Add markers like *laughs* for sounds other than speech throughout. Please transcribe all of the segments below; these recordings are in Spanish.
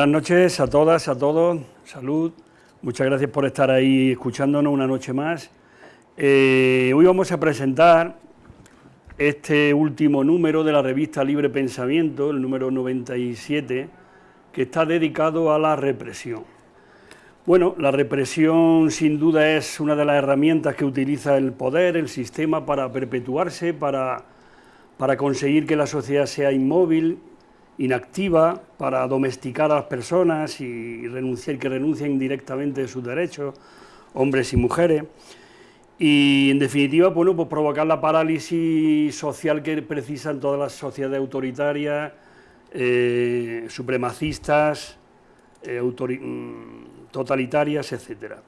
Buenas noches a todas, a todos, salud. Muchas gracias por estar ahí escuchándonos una noche más. Eh, hoy vamos a presentar este último número de la revista Libre Pensamiento, el número 97, que está dedicado a la represión. Bueno, la represión sin duda es una de las herramientas que utiliza el poder, el sistema, para perpetuarse, para, para conseguir que la sociedad sea inmóvil, inactiva, para domesticar a las personas y renunciar, que renuncien directamente a sus derechos, hombres y mujeres. Y en definitiva, bueno, pues provocar la parálisis social que precisan todas las sociedades autoritarias, eh, supremacistas, eh, mm, totalitarias, etcétera.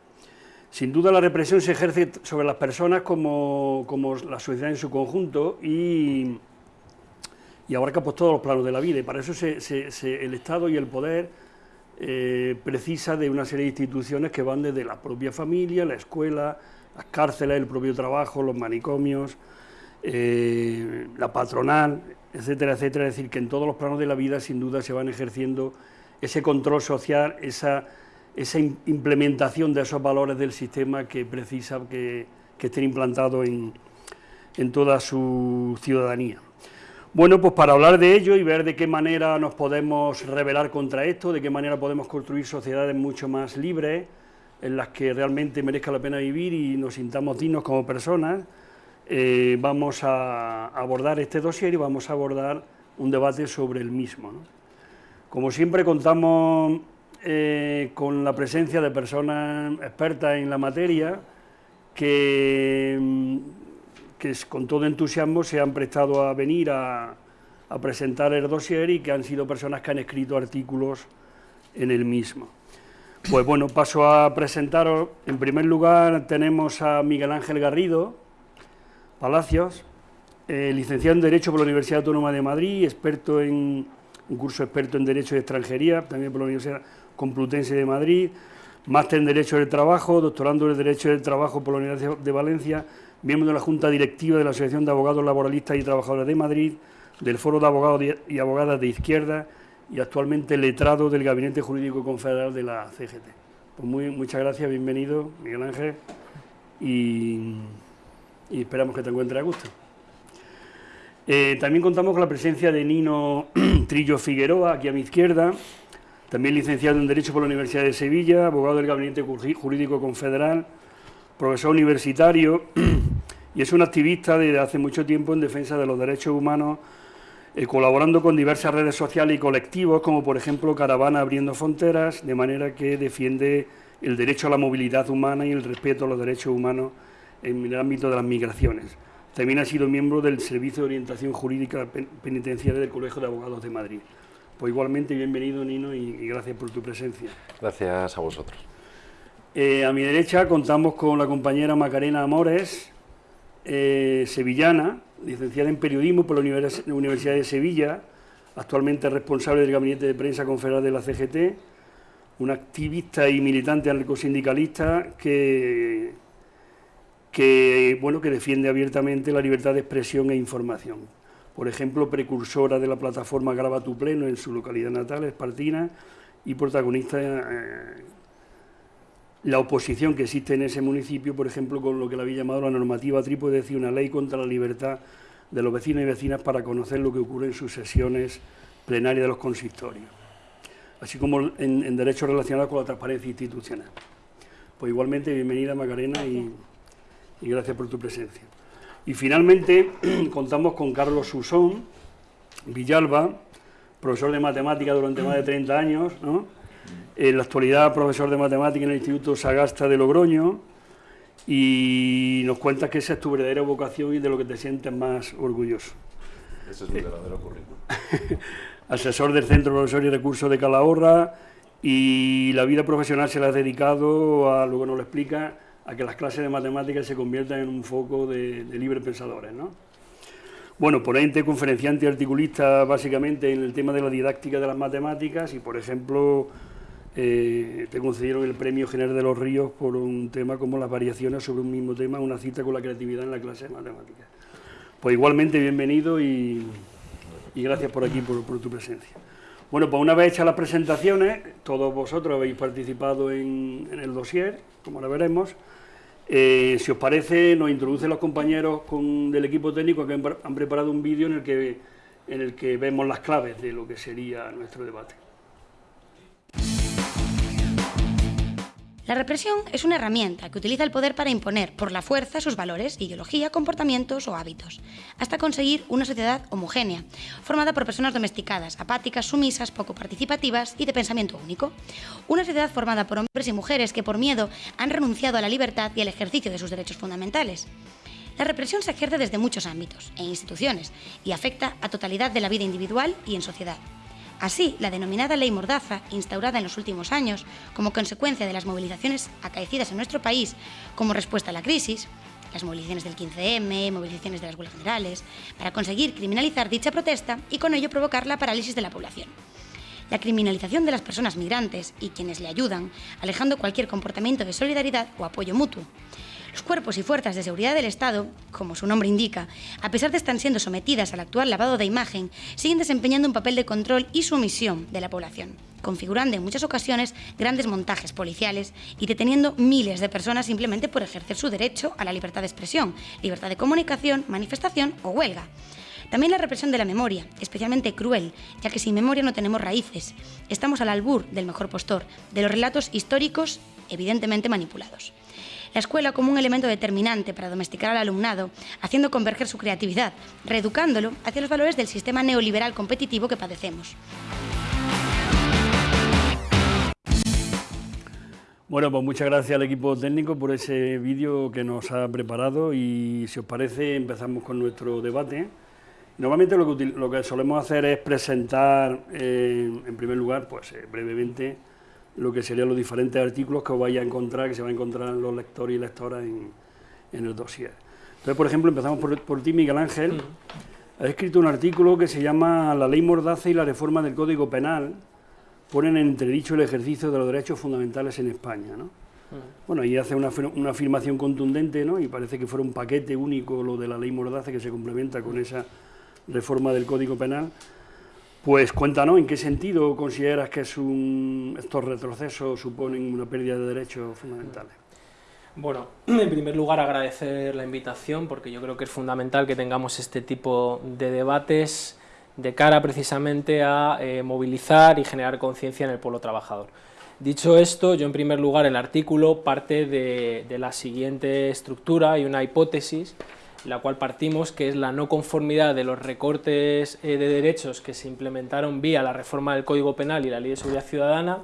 Sin duda la represión se ejerce sobre las personas como, como la sociedad en su conjunto y, y abarca pues, todos los planos de la vida y para eso el Estado y el poder eh, precisa de una serie de instituciones que van desde la propia familia, la escuela, las cárceles, el propio trabajo, los manicomios, eh, la patronal, etcétera, etcétera. Es decir, que en todos los planos de la vida sin duda se van ejerciendo ese control social, esa, implementación de esos valores del sistema que precisa que, estén implantados en toda su ciudadanía. Bueno, pues para hablar de ello y ver de qué manera nos podemos rebelar contra esto, de qué manera podemos construir sociedades mucho más libres, en las que realmente merezca la pena vivir y nos sintamos dignos como personas, eh, vamos a abordar este dossier y vamos a abordar un debate sobre el mismo. Como siempre contamos eh, con la presencia de personas expertas en la materia que, que con todo entusiasmo se han prestado a venir a, presentar el dossier y que han sido personas que han escrito artículos en el mismo. Pues bueno, paso a presentaros. En primer lugar tenemos a Miguel Ángel Garrido Palacios, eh, licenciado en Derecho por la Universidad Autónoma de Madrid, experto en un curso experto en Derecho de Extranjería, también por la Universidad Complutense de Madrid, máster en Derecho del Trabajo, doctorando en Derecho del Trabajo por la Universidad de Valencia, miembro de la Junta Directiva de la Asociación de Abogados Laboralistas y Trabajadores de Madrid, del Foro de Abogados y Abogadas de Izquierda, y actualmente letrado del Gabinete Jurídico Confederal de la CGT. Pues muy, muchas gracias, bienvenido Miguel Ángel y, esperamos que te encuentres a gusto. Eh, también contamos con la presencia de Nino *clears throat* Trillo Figueroa, aquí a mi izquierda, también licenciado en Derecho por la Universidad de Sevilla, abogado del Gabinete Jurídico Confederal, profesor universitario *clears throat* y es un activista desde hace mucho tiempo en defensa de los derechos humanos eh, colaborando con diversas redes sociales y colectivos, como por ejemplo Caravana Abriendo Fronteras, de manera que defiende el derecho a la movilidad humana y el respeto a los derechos humanos en el ámbito de las migraciones. También ha sido miembro del Servicio de Orientación Jurídica Penitenciaria del Colegio de Abogados de Madrid. Pues igualmente bienvenido Nino y, gracias por tu presencia. Gracias a vosotros. Eh, a mi derecha contamos con la compañera Macarena Amores, eh, sevillana, licenciada en Periodismo por la Universidad de Sevilla, actualmente responsable del Gabinete de Prensa Confederal de la CGT, una activista y militante anarcosindicalista que, que, bueno, que defiende abiertamente la libertad de expresión e información. Por ejemplo, precursora de la plataforma Graba tu Pleno en su localidad natal, Espartina, y protagonista eh, la oposición que existe en ese municipio, por ejemplo, con lo que le había llamado la normativa trípode, es decir, una ley contra la libertad de los vecinos y vecinas para conocer lo que ocurre en sus sesiones plenarias de los consistorios, así como en, derechos relacionados con la transparencia institucional. Pues igualmente, bienvenida Macarena y, y gracias por tu presencia. Y finalmente *clears throat* contamos con Carlos Susón Villalba, profesor de matemática durante más de 30 años, ¿no? En la actualidad profesor de matemática en el Instituto Sagasta de Logroño y nos cuentas que esa es tu verdadera vocación y de lo que te sientes más orgulloso. Ese es mi verdadero currículum. *laughs* Asesor del Centro Profesor y Recursos de Calahorra y la vida profesional se la has dedicado, a, luego nos lo explica, a que las clases de matemáticas se conviertan en un foco de, de libres pensadores, ¿no? Bueno, ponente, conferenciante y articulista básicamente en el tema de la didáctica de las matemáticas y, por ejemplo, eh, te concedieron el Premio General de los Ríos por un tema como las variaciones sobre un mismo tema, una cita con la creatividad en la clase de matemáticas. Pues igualmente bienvenido y, gracias por aquí, por, tu presencia. Bueno, pues una vez hechas las presentaciones, todos vosotros habéis participado en, el dossier, como ahora veremos. Eh, si os parece, nos introducen los compañeros del equipo técnico que han preparado un vídeo en, el que, en el que vemos las claves de lo que sería nuestro debate. La represión es una herramienta que utiliza el poder para imponer por la fuerza sus valores, ideología, comportamientos o hábitos, hasta conseguir una sociedad homogénea, formada por personas domesticadas, apáticas, sumisas, poco participativas y de pensamiento único. Una sociedad formada por hombres y mujeres que por miedo han renunciado a la libertad y al ejercicio de sus derechos fundamentales. La represión se ejerce desde muchos ámbitos e instituciones y afecta a totalidad de la vida individual y en sociedad. Así, la denominada Ley Mordaza, instaurada en los últimos años como consecuencia de las movilizaciones acaecidas en nuestro país como respuesta a la crisis, las movilizaciones del 15M, movilizaciones de las huelgas generales, para conseguir criminalizar dicha protesta y con ello provocar la parálisis de la población. La criminalización de las personas migrantes y quienes le ayudan, alejando cualquier comportamiento de solidaridad o apoyo mutuo. Los cuerpos y fuerzas de seguridad del Estado, como su nombre indica, a pesar de estar siendo sometidas al actual lavado de imagen, siguen desempeñando un papel de control y sumisión de la población, configurando en muchas ocasiones grandes montajes policiales y deteniendo miles de personas simplemente por ejercer su derecho a la libertad de expresión, libertad de comunicación, manifestación o huelga. También la represión de la memoria, especialmente cruel, ya que sin memoria no tenemos raíces. Estamos al albur del mejor postor, de los relatos históricos evidentemente manipulados la escuela como un elemento determinante para domesticar al alumnado, haciendo converger su creatividad, reeducándolo hacia los valores del sistema neoliberal competitivo que padecemos. Bueno, pues muchas gracias al equipo técnico por ese vídeo que nos ha preparado y si os parece empezamos con nuestro debate. Normalmente lo que, solemos hacer es presentar eh, en primer lugar, pues eh, brevemente, lo que serían los diferentes artículos que os vais a encontrar, que se van a encontrar los lectores y lectoras en, el dossier. Entonces, por ejemplo, empezamos por, ti, Miguel Ángel. Has escrito un artículo que se llama La ley Mordaza y la reforma del Código Penal ponen en entredicho el ejercicio de los derechos fundamentales en España. ¿no? Bueno, ahí hace una, una, afirmación contundente ¿no? y parece que fuera un paquete único lo de la ley Mordaza que se complementa con esa reforma del Código Penal. Pues cuéntanos, ¿en qué sentido consideras que es un, estos retrocesos suponen una pérdida de derechos fundamentales? Bueno, *clears throat* en primer lugar agradecer la invitación porque yo creo que es fundamental que tengamos este tipo de debates de cara precisamente a eh, movilizar y generar conciencia en el pueblo trabajador. Dicho esto, yo en primer lugar el artículo parte de, de la siguiente estructura y una hipótesis la cual partimos, que es la no conformidad de los recortes eh, de derechos que se implementaron vía la reforma del Código Penal y la Ley de Seguridad Ciudadana,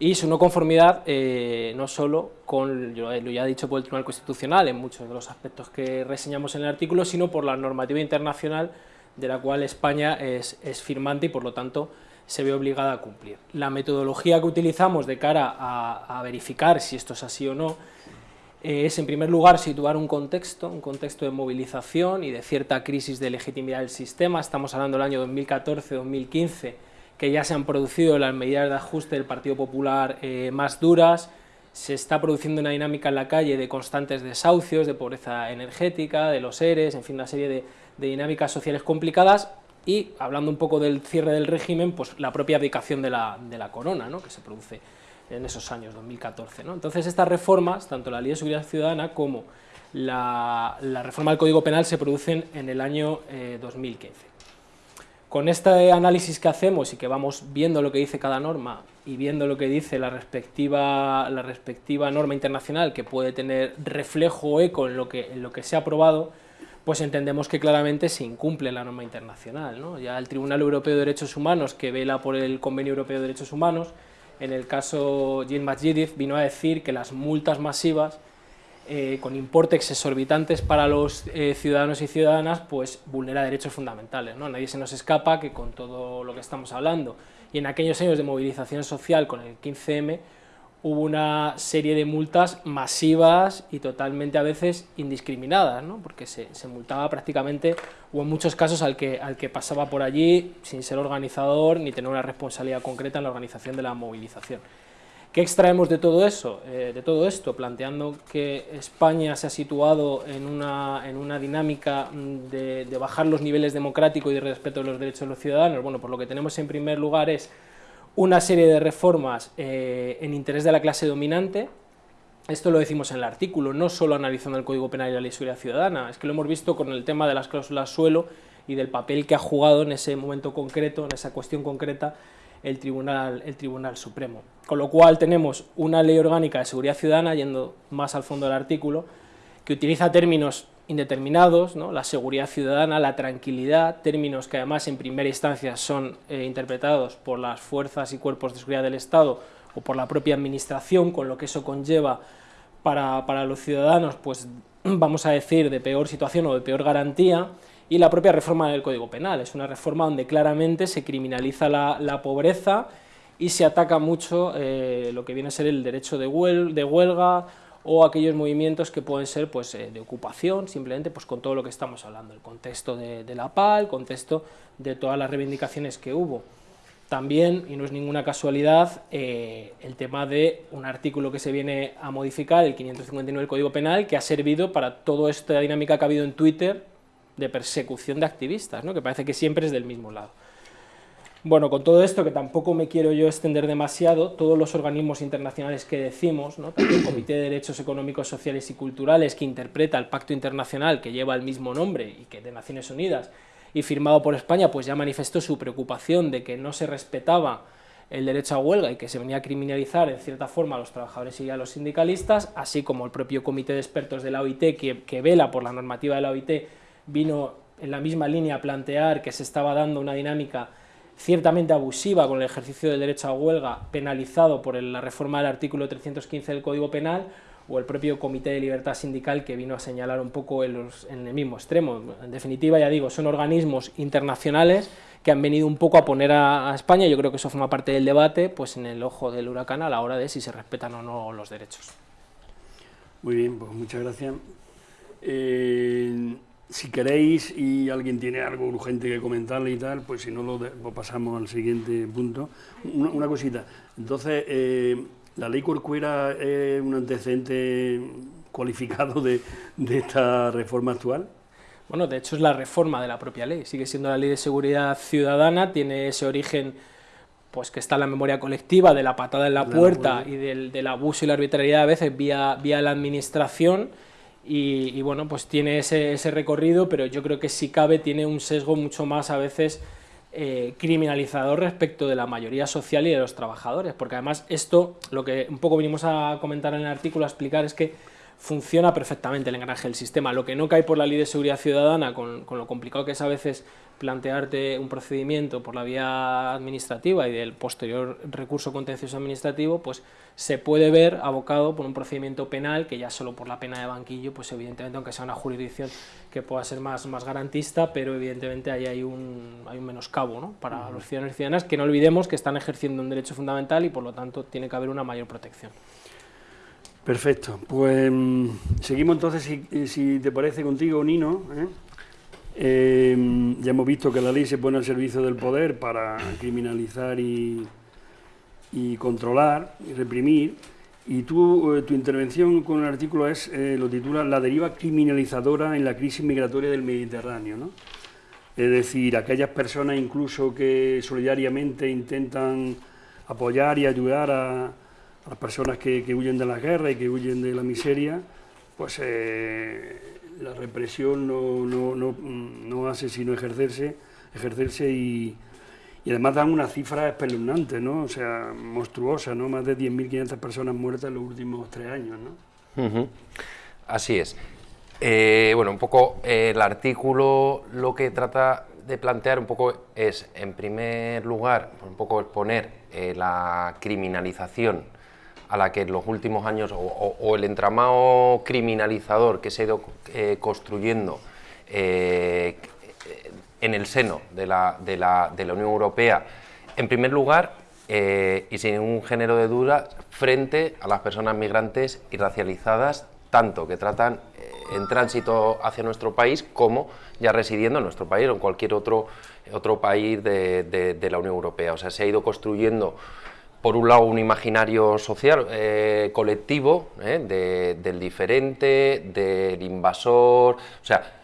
y su no conformidad eh, no solo con lo ya dicho por el Tribunal Constitucional en muchos de los aspectos que reseñamos en el artículo, sino por la normativa internacional de la cual España es, firmante y por lo tanto se ve obligada a cumplir. La metodología que utilizamos de cara a verificar si esto es así o no es en primer lugar situar un contexto, un contexto de movilización y de cierta crisis de legitimidad del sistema, estamos hablando del año 2014-2015, que ya se han producido las medidas de ajuste del Partido Popular eh, más duras, se está produciendo una dinámica en la calle de constantes desahucios, de pobreza energética, de los ERES, en fin, una serie de, dinámicas sociales complicadas. Y, hablando un poco del cierre del régimen, pues la propia abdicación de la, de la corona, ¿no? que se produce en esos años, 2014. ¿no? Entonces estas reformas, tanto la Ley de Seguridad Ciudadana como la, reforma del Código Penal se producen en el año 2015. Eh, Con este análisis que hacemos y que vamos viendo lo que dice cada norma y viendo lo que dice la respectiva, la respectiva norma internacional que puede tener reflejo o eco en lo que, se ha aprobado, pues entendemos que claramente se incumple la norma internacional. Ya el Tribunal Europeo de Derechos Humanos, que vela por el Convenio Europeo de Derechos Humanos, en el caso Jim Majidif vino a decir que las multas masivas eh, con importes exorbitantes para los eh, ciudadanos y ciudadanas pues vulnera derechos fundamentales. Nadie se nos escapa que con todo lo que estamos hablando y en aquellos años de movilización social con el 15M hubo una serie de multas masivas y totalmente a veces indiscriminadas, ¿no? porque se, multaba prácticamente, o en muchos casos, al que, al que pasaba por allí sin ser organizador ni tener una responsabilidad concreta en la organización de la movilización. ¿Qué extraemos de todo eso? Eh, de todo esto, planteando que España se ha situado en una, en una dinámica de, bajar los niveles democráticos y de respeto de los derechos de los ciudadanos. Bueno, por lo que tenemos en primer lugar es una serie de reformas eh, en interés de la clase dominante, esto lo decimos en el artículo, no solo analizando el Código Penal y la Ley de Seguridad Ciudadana, es que lo hemos visto con el tema de las cláusulas suelo y del papel que ha jugado en ese momento concreto, en esa cuestión concreta, el Tribunal, el Tribunal Supremo. Con lo cual tenemos una ley orgánica de seguridad ciudadana, yendo más al fondo del artículo, que utiliza términos indeterminados, ¿no? la seguridad ciudadana, la tranquilidad, términos que además en primera instancia son eh, interpretados por las fuerzas y cuerpos de seguridad del Estado o por la propia administración, con lo que eso conlleva para, para los ciudadanos, pues vamos a decir, de peor situación o de peor garantía, y la propia reforma del Código Penal. Es una reforma donde claramente se criminaliza la, pobreza y se ataca mucho eh, lo que viene a ser el derecho de, huelga o aquellos movimientos que pueden ser pues, eh, de ocupación, simplemente pues, con todo lo que estamos hablando, el contexto de, la PAL, el contexto de todas las reivindicaciones que hubo. También, y no es ninguna casualidad, eh, el tema de un artículo que se viene a modificar, el 559 del Código Penal, que ha servido para toda esta dinámica que ha habido en Twitter de persecución de activistas, ¿no? que parece que siempre es del mismo lado. Bueno, con todo esto, que tampoco me quiero yo extender demasiado, todos los organismos internacionales que decimos, ¿no? el Comité de Derechos Económicos, Sociales y Culturales, que interpreta el Pacto Internacional que lleva el mismo nombre y que de Naciones Unidas, y firmado por España, pues ya manifestó su preocupación de que no se respetaba el derecho a huelga y que se venía a criminalizar en cierta forma a los trabajadores y a los sindicalistas, así como el propio Comité de Expertos de la OIT, que, que vela por la normativa de la OIT vino en la misma línea a plantear que se estaba dando una dinámica ciertamente abusiva con el ejercicio del derecho a huelga penalizado por la reforma del artículo 315 del Código Penal o el propio Comité de Libertad Sindical que vino a señalar un poco en, el mismo extremo. En definitiva, ya digo, son organismos internacionales que han venido un poco a poner a, España, yo creo que eso forma parte del debate, pues en el ojo del huracán a la hora de si se respetan o no los derechos. Muy bien, pues muchas gracias. Eh, si queréis y alguien tiene algo urgente que comentarle y tal, pues si no lo, pasamos al siguiente punto. Una, cosita, entonces, eh, ¿la ley Corcuera es un antecedente cualificado de, esta reforma actual? Bueno, de hecho es la reforma de la propia ley, sigue siendo la ley de seguridad ciudadana, tiene ese origen pues que está en la memoria colectiva de la patada en la, puerta y del, del, abuso y la arbitrariedad a veces vía, vía la administración, y, bueno, pues tiene ese, recorrido, pero yo creo que si cabe tiene un sesgo mucho más a veces eh, criminalizador respecto de la mayoría social y de los trabajadores, porque además esto, lo que un poco vinimos a comentar en el artículo, a explicar, es que funciona perfectamente el engranaje del sistema. Lo que no cae por la ley de seguridad ciudadana, con, con, lo complicado que es a veces plantearte un procedimiento por la vía administrativa y del posterior recurso contencioso administrativo, pues se puede ver abocado por un procedimiento penal que ya solo por la pena de banquillo, pues evidentemente, aunque sea una jurisdicción que pueda ser más, más garantista, pero evidentemente ahí hay un, hay un menoscabo ¿no? para los ciudadanos y ciudadanas, que no olvidemos que están ejerciendo un derecho fundamental y por lo tanto tiene que haber una mayor protección. Perfecto, pues mm, seguimos entonces, si, te parece contigo, Nino. ¿eh? Eh, ya hemos visto que la ley se pone al servicio del poder para criminalizar y, controlar y reprimir. Y tú, eh, tu intervención con el artículo es, lo titula La deriva criminalizadora en la crisis migratoria del Mediterráneo. ¿no? Es decir, aquellas personas incluso que solidariamente intentan apoyar y ayudar a, las personas que, huyen de la guerra y que huyen de la miseria, pues eh, la represión no, hace sino ejercerse, ejercerse y, además dan una cifra espeluznante, ¿no? O sea, monstruosa, ¿no? Más de 10.500 personas muertas en los últimos tres años, ¿no? Así es. Eh, bueno, un poco eh, el artículo lo que trata de plantear un poco es, en primer lugar, un poco exponer la criminalización a la que en los últimos años, o, el entramado criminalizador que se ha ido eh, construyendo eh, en el seno de la, de, la, de la, Unión Europea, en primer lugar, eh, y sin ningún género de duda, frente a las personas migrantes y racializadas, tanto que tratan en tránsito hacia nuestro país como ya residiendo en nuestro país o en cualquier otro, otro país de, de, de la Unión Europea. O sea, se ha ido construyendo por un lado, un imaginario social eh, colectivo eh, del diferente, del invasor, o sea,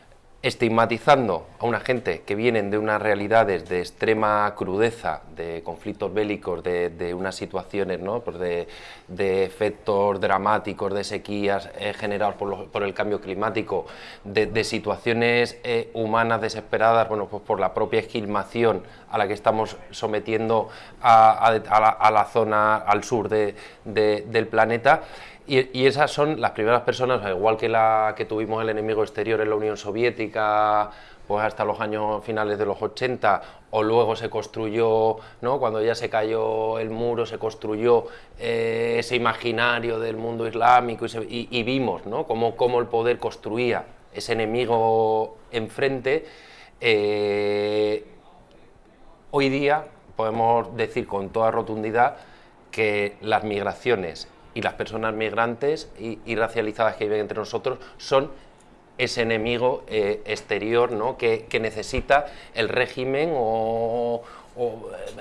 estigmatizando a una gente que vienen de unas realidades de extrema crudeza, de conflictos bélicos, de, unas situaciones, ¿no? pues de, efectos dramáticos, de sequías eh, generados por, el cambio climático, de, situaciones eh, humanas desesperadas, bueno, pues por la propia esquilmación a la que estamos sometiendo a, la, zona al sur del planeta, y, esas son las primeras personas, igual que la que tuvimos el enemigo exterior en la Unión Soviética, pues hasta los años finales de los 80, o luego se construyó, ¿no? cuando ya se cayó el muro, se construyó eh, ese imaginario del mundo islámico y, vimos ¿no? cómo, cómo, el poder construía ese enemigo enfrente. Eh, hoy día podemos decir con toda rotundidad que las migraciones y las personas migrantes y, racializadas que viven entre nosotros son ese enemigo eh, exterior ¿no? que, necesita el régimen o,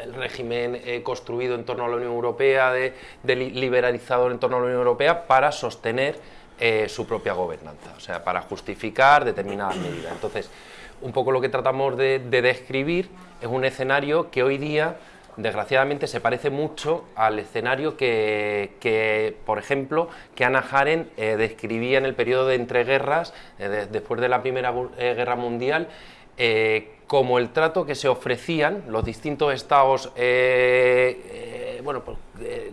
el régimen eh, construido en torno a la Unión Europea, de, liberalizado en torno a la Unión Europea, para sostener eh, su propia gobernanza, o sea, para justificar determinadas medidas. Entonces, un poco lo que tratamos de describir es un escenario que hoy día desgraciadamente se parece mucho al escenario que, por ejemplo, que Ana Haren eh, describía en el periodo de entreguerras, eh, después de la Primera eh, Guerra Mundial, como el trato que se ofrecían los distintos estados, bueno, pues,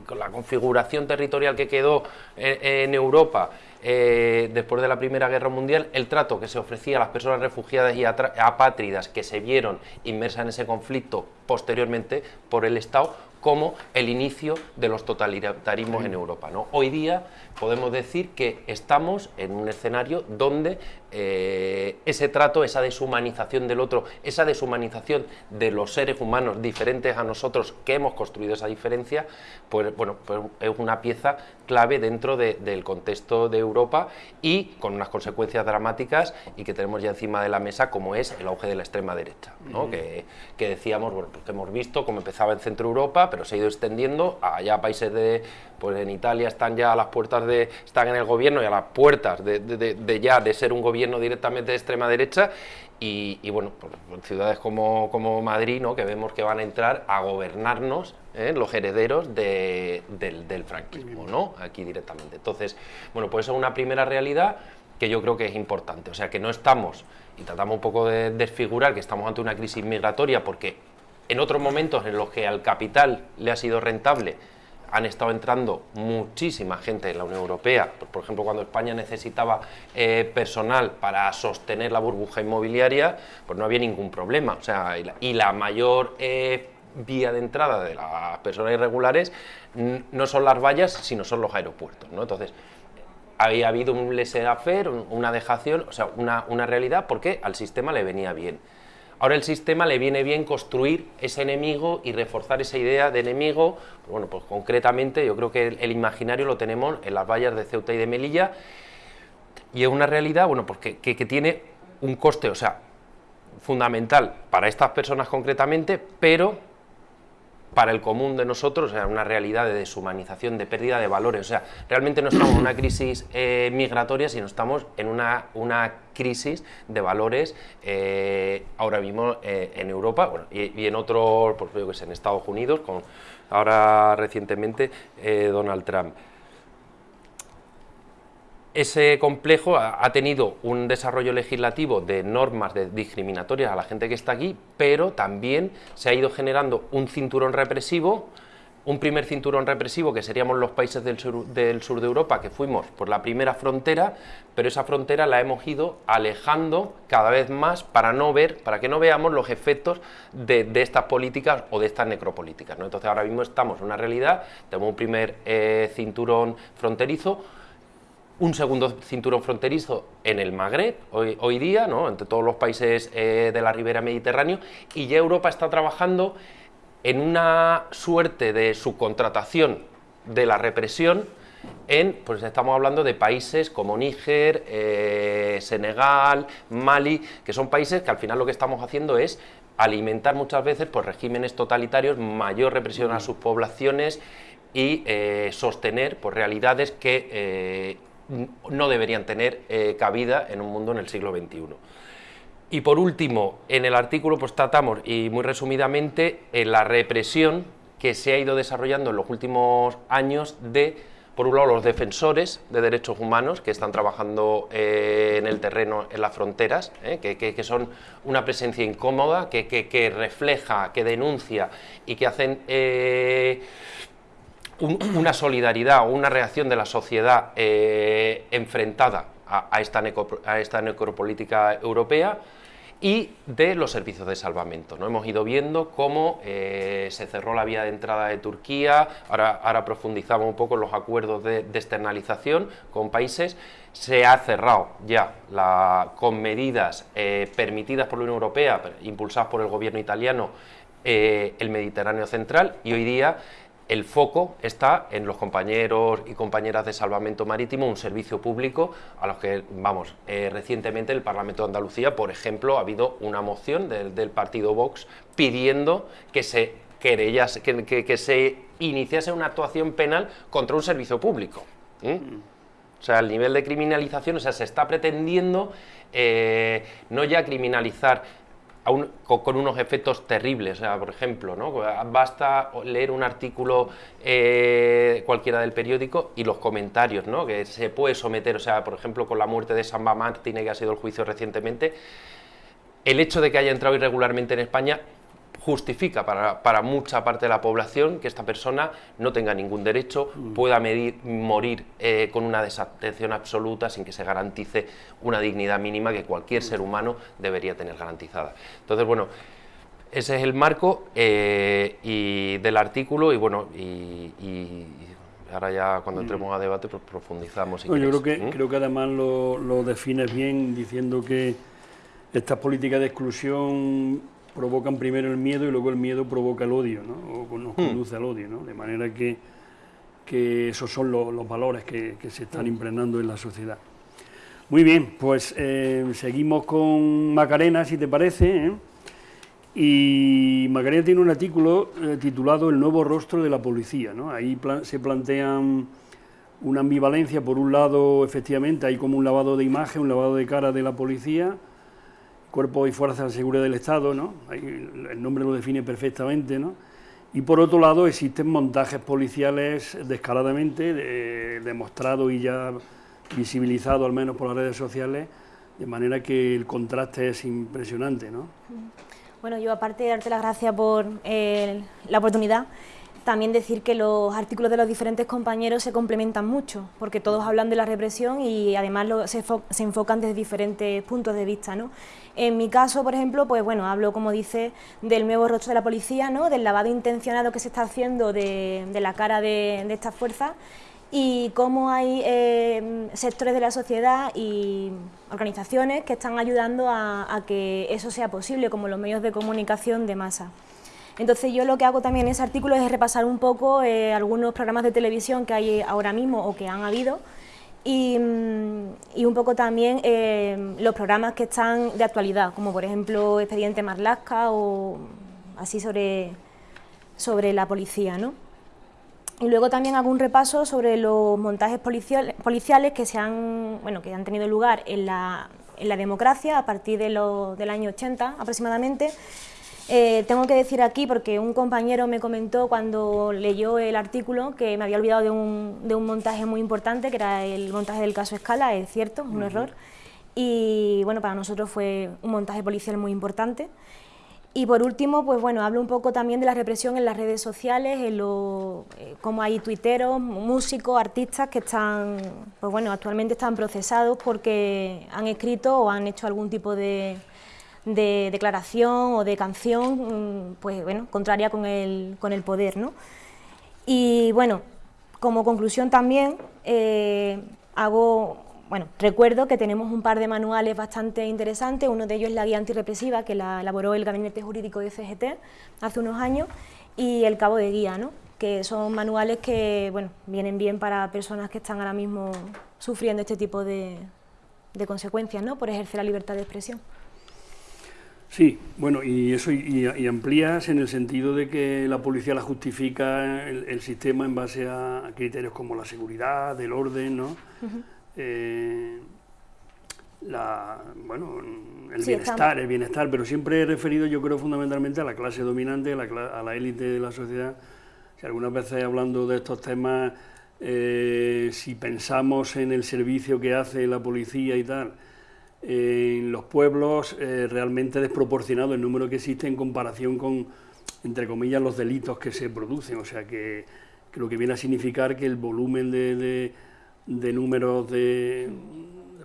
con la configuración territorial que quedó en Europa, después de la Primera Guerra Mundial, el trato que se ofrecía a las personas refugiadas y apátridas que se vieron inmersas en ese conflicto posteriormente por el Estado como el inicio de los totalitarismos en Europa. ¿no? Hoy día podemos decir que estamos en un escenario donde eh, ese trato, esa deshumanización del otro, esa deshumanización de los seres humanos diferentes a nosotros que hemos construido esa diferencia, pues bueno, pues es una pieza clave dentro del contexto de Europa y con unas consecuencias dramáticas y que tenemos ya encima de la mesa como es el auge de la extrema derecha, que, decíamos, bueno, pues que hemos visto cómo empezaba en Centro Europa, pero se ha ido extendiendo a allá países de, pues en Italia están ya a las puertas de, están en el gobierno y a las puertas de, ya de ser un gobierno directamente de extrema derecha y, bueno, pues, pues, ciudades como, como Madrid, ¿no? que vemos que van a entrar a gobernarnos ¿eh? los herederos del, del, franquismo, ¿no? aquí directamente. Entonces, bueno, pues es una primera realidad que yo creo que es importante, o sea que no estamos, y tratamos un poco de desfigurar que estamos ante una crisis migratoria porque en otros momentos en los que al capital le ha sido rentable han estado entrando muchísima gente en la Unión Europea, por ejemplo, cuando España necesitaba eh, personal para sostener la burbuja inmobiliaria, pues no había ningún problema, o sea, y la, mayor eh, vía de entrada de las personas irregulares no son las vallas, sino son los aeropuertos, ¿no? Entonces, había habido un laissez-faire, una dejación, o sea, una, una realidad porque al sistema le venía bien. Ahora el sistema le viene bien construir ese enemigo y reforzar esa idea de enemigo. Bueno, pues concretamente yo creo que el, imaginario lo tenemos en las vallas de Ceuta y de Melilla y es una realidad, bueno, pues que, que tiene un coste, o sea, fundamental para estas personas concretamente, pero para el común de nosotros, sea, una realidad de deshumanización, de pérdida de valores. O sea, realmente no estamos en una crisis eh, migratoria, sino estamos en una, una crisis de valores eh, ahora mismo eh, en Europa bueno, y, en otros, por ejemplo, que en Estados Unidos, con ahora recientemente Donald Trump ese complejo ha, tenido un desarrollo legislativo de normas discriminatorias a la gente que está aquí, pero también se ha ido generando un cinturón represivo, un primer cinturón represivo que seríamos los países del sur, de Europa, que fuimos por la primera frontera, pero esa frontera la hemos ido alejando cada vez más para no ver, para que no veamos los efectos de, estas políticas o de estas necropolíticas. Entonces ahora mismo estamos en una realidad, tenemos un primer eh, cinturón fronterizo, un segundo cinturón fronterizo en el Magreb, hoy, día, ¿no? entre todos los países eh, de la ribera mediterránea, y ya Europa está trabajando en una suerte de subcontratación de la represión en, pues estamos hablando de países como Níger, eh, Senegal, Mali, que son países que al final lo que estamos haciendo es alimentar muchas veces pues, regímenes totalitarios, mayor represión a sus poblaciones y eh, sostener pues, realidades que no deberían tener cabida en un mundo en el siglo XXI. Y por último, en el artículo pues tratamos, y muy resumidamente, en la represión que se ha ido desarrollando en los últimos años de, por un lado, los defensores de derechos humanos que están trabajando eh, en el terreno, en las fronteras, eh, que, son una presencia incómoda, que, refleja, que denuncia y que hacen... Eh, una solidaridad o una reacción de la sociedad enfrentada a, esta a esta necropolítica europea, y de los servicios de salvamento. ¿no? Hemos ido viendo cómo eh, se cerró la vía de entrada de Turquía, ahora, ahora profundizamos un poco en los acuerdos de, externalización con países, se ha cerrado ya la, con medidas eh, permitidas por la Unión Europea, impulsadas por el gobierno italiano, eh, el Mediterráneo central y hoy día el foco está en los compañeros y compañeras de salvamento marítimo, un servicio público a los que, vamos, eh, recientemente el Parlamento de Andalucía, por ejemplo, ha habido una moción del, partido Vox pidiendo que se querellas, que, se iniciase una actuación penal contra un servicio público. O sea, el nivel de criminalización, o sea, se está pretendiendo eh, no ya criminalizar con, unos efectos terribles. O sea, por ejemplo, ¿no? basta leer un artículo eh, cualquiera del periódico y los comentarios ¿no? que se puede someter, o sea, por ejemplo, con la muerte de Samba Martínez, que ha sido el juicio recientemente, el hecho de que haya entrado irregularmente en España justifica para, mucha parte de la población que esta persona no tenga ningún derecho, mm. pueda morir eh, con una desatención absoluta sin que se garantice una dignidad mínima que cualquier ser humano debería tener garantizada. Entonces, bueno, ese es el marco eh, y del artículo y bueno, y, ahora ya cuando mm. entremos a debate pues profundizamos. yo creo que, ¿Mm? creo que además lo, lo defines bien diciendo que estas políticas de exclusión provocan primero el miedo y luego el miedo provoca el odio, ¿no? o nos hmm. conduce al odio, ¿no? de manera que, que esos son los valores que, se están impregnando en la sociedad. Muy bien, pues eh, seguimos con Macarena, si te parece, ¿eh? y Macarena tiene un artículo eh, titulado El nuevo rostro de la policía, ¿no? ahí se plantean una ambivalencia, por un lado, efectivamente, hay como un lavado de imagen, un lavado de cara de la policía, Cuerpo y Fuerzas de Seguridad del Estado, ¿no? el nombre lo define perfectamente, ¿no? Y por otro lado existen montajes policiales descaradamente demostrados y ya visibilizados al menos por las redes sociales, de manera que el contraste es impresionante, ¿no? Bueno, yo aparte de darte las gracias por eh, la oportunidad, también decir que los artículos de los diferentes compañeros se complementan mucho, porque todos hablan de la represión y además se, enfocan desde diferentes puntos de vista. ¿no? En mi caso, por ejemplo, pues bueno, hablo, como dice, del nuevo rostro de la policía, ¿no? del lavado intencionado que se está haciendo de, la cara de, estas fuerzas y cómo hay eh, sectores de la sociedad y organizaciones que están ayudando a que eso sea posible, como los medios de comunicación de masa. Entonces yo lo que hago también en ese artículo es repasar un poco eh, algunos programas de televisión que hay ahora mismo o que han habido y, mm, un poco también eh, los programas que están de actualidad, como por ejemplo Expediente Marlasca o así sobre, sobre la policía. ¿no? Y luego también hago un repaso sobre los montajes policiales que, se han, bueno, que han tenido lugar en la, en la democracia a partir de del año 80 aproximadamente, eh, tengo que decir aquí, porque un compañero me comentó cuando leyó el artículo que me había olvidado de un, montaje muy importante, que era el montaje del caso Escala, es cierto, un error. Y bueno, para nosotros fue un montaje policial muy importante. Y por último, pues bueno, hablo un poco también de la represión en las redes sociales, en lo, eh, como hay tuiteros, músicos, artistas que están, pues bueno, actualmente están procesados porque han escrito o han hecho algún tipo de, de declaración o de canción, mm, pues bueno, contraria con el, con el poder, ¿no? Y bueno, como conclusión también eh, hago, bueno, recuerdo que tenemos un par de manuales bastante interesantes, uno de ellos es la guía antirrepresiva que la elaboró el Gabinete Jurídico de CGT hace unos años y el cabo de guía, ¿no? que son manuales que bueno, vienen bien para personas que están ahora mismo sufriendo este tipo de, de consecuencias ¿no? por ejercer la libertad de expresión. Sí, bueno, y eso y, amplías en el sentido de que la policía la justifica el, sistema en base a criterios como la seguridad, el orden, ¿no? Eh, la, bueno, el bienestar, el bienestar, pero siempre he referido yo creo fundamentalmente a la clase dominante, a la, élite de la sociedad. Si algunas veces hablando de estos temas, eh, si pensamos en el servicio que hace la policía y tal, en los pueblos eh, realmente desproporcionado el número que existe en comparación con, entre comillas, los delitos que se producen. O sea que, lo que viene a significar que el volumen de, de, números de,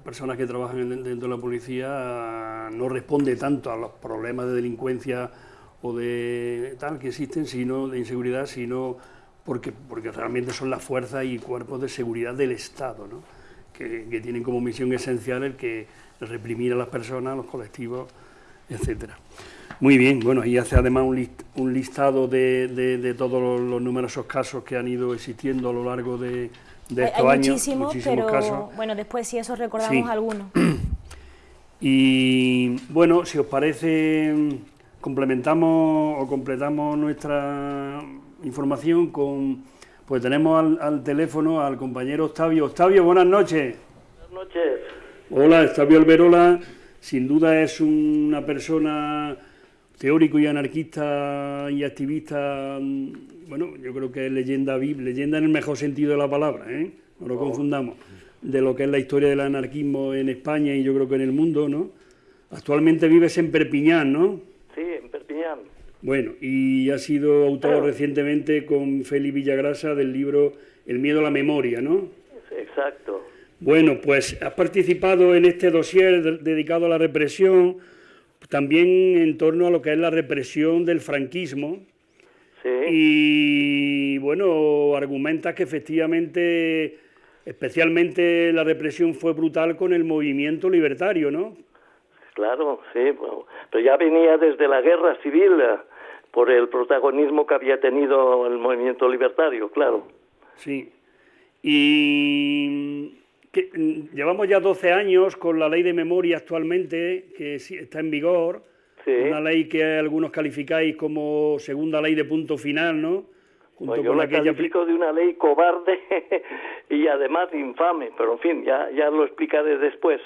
personas que trabajan dentro de la policía no responde tanto a los problemas de delincuencia o de tal que existen, sino de inseguridad, sino porque, porque realmente son las fuerzas y cuerpos de seguridad del Estado, ¿no? que, que tienen como misión esencial el que reprimir a las personas, a los colectivos, etcétera. Muy bien, bueno, y hace además un, listado de, todos los, numerosos casos que han ido existiendo a lo largo de, estos hay años. Muchísimos, pero bueno, después si eso recordamos algunos. *clears throat* Y bueno, si os parece, complementamos o completamos nuestra información con, pues tenemos al, al teléfono al compañero Octavio. Octavio, buenas noches. Buenas noches. Hola, Octavio Alberola, sin duda es una persona teórico y anarquista y activista, mm, bueno, yo creo que es leyenda leyenda en el mejor sentido de la palabra, ¿eh? no lo confundamos, de lo que es la historia del anarquismo en España y yo creo que en el mundo, ¿no? Actualmente vives en Perpiñán, ¿no? Sí, en Perpiñán. Bueno, y ha sido autor recientemente con Félix Villagrasa del libro El miedo a la memoria, ¿no? Exacto. Bueno, pues has participado en este dossier dedicado a la represión, también en torno a lo que es la represión del franquismo. Sí. Y bueno, argumentas que efectivamente, especialmente la represión fue brutal con el movimiento libertario, ¿no? Claro, sí, pero ya venía desde la guerra civil eh, por el protagonismo que había tenido el movimiento libertario, claro. Sí. Y Mm, llevamos ya 12 años con la ley de memoria actualmente, que está en vigor, una ley que algunos calificáis como segunda ley de punto final, ¿no? Junto pues yo la califico de una ley cobarde *laughs* y además infame, pero en fin, ya, ya lo explicaré después.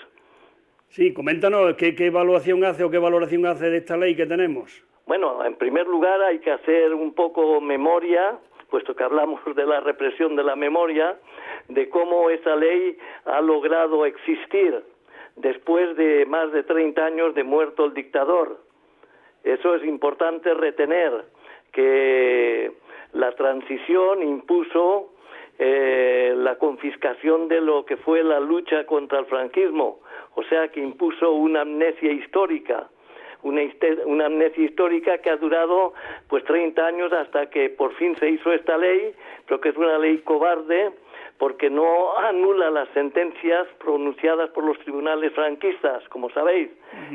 Sí, coméntanos qué, qué evaluación hace o qué valoración hace de esta ley que tenemos. Bueno, en primer lugar hay que hacer un poco memoria, puesto que hablamos de la represión de la memoria, de cómo esa ley ha logrado existir después de más de 30 años de muerto el dictador. Eso es importante retener, que la transición impuso eh, la confiscación de lo que fue la lucha contra el franquismo, o sea que impuso una amnesia histórica, una, una, amnesia histórica que ha durado pues 30 años hasta que por fin se hizo esta ley, pero que es una ley cobarde, porque no anula las sentencias pronunciadas por los tribunales franquistas, como sabéis.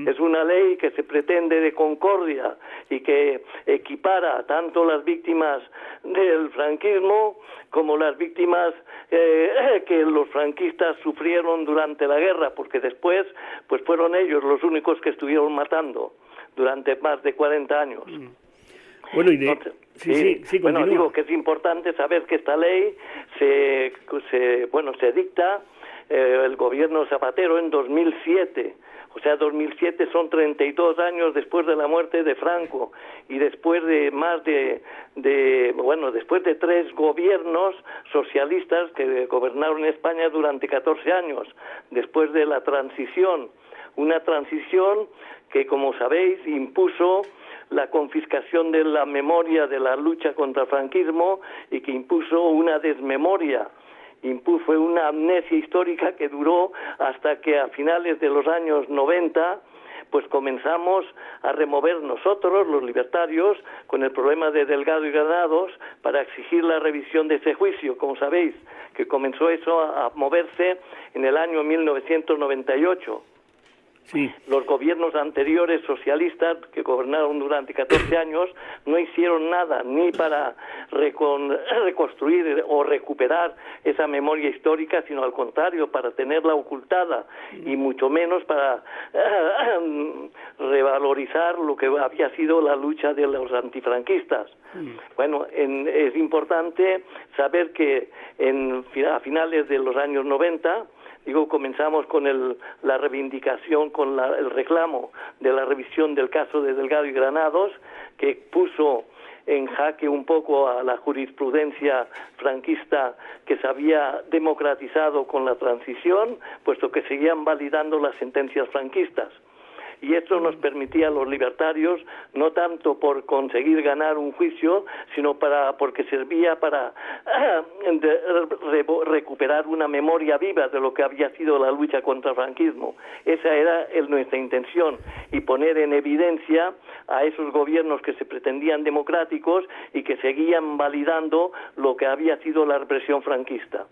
Es una ley que se pretende de concordia y que equipara tanto las víctimas del franquismo como las víctimas eh, que los franquistas sufrieron durante la guerra, porque después pues fueron ellos los únicos que estuvieron matando durante más de 40 años. Bueno, y de, Sí, sí, bueno, digo que es importante saber que esta ley se, se bueno, se dicta eh, el gobierno Zapatero en 2007. O sea, 2007 son 32 años después de la muerte de Franco y después de más de, de, bueno, después de tres gobiernos socialistas que gobernaron España durante 14 años, después de la transición, una transición que, como sabéis, impuso la confiscación de la memoria de la lucha contra el franquismo y que impuso una desmemoria impuso una amnesia histórica que duró hasta que a finales de los años 90 pues comenzamos a remover nosotros, los libertarios, con el problema de Delgado y Granados, para exigir la revisión de ese juicio, como sabéis, que comenzó eso a, moverse en el año 1998. Los gobiernos anteriores socialistas que gobernaron durante 14 años no hicieron nada ni para *clears throat* reconstruir o recuperar esa memoria histórica, sino al contrario, para tenerla ocultada y mucho menos para *clears throat* revalorizar lo que había sido la lucha de los antifranquistas. Bueno, es importante saber que en, a finales de los años 90 Digo, comenzamos con el, la reivindicación, con el reclamo de la revisión del caso de Delgado y Granados, que puso en jaque un poco a la jurisprudencia franquista que se había democratizado con la transición, puesto que seguían validando las sentencias franquistas y esto nos permitía a los libertarios no tanto por conseguir ganar un juicio, sino para porque servía para *clears throat* recuperar una memoria viva de lo que había sido la lucha contra el franquismo. Esa era nuestra intención y poner en evidencia a esos gobiernos que se pretendían democráticos y que seguían validando lo que había sido la represión franquista.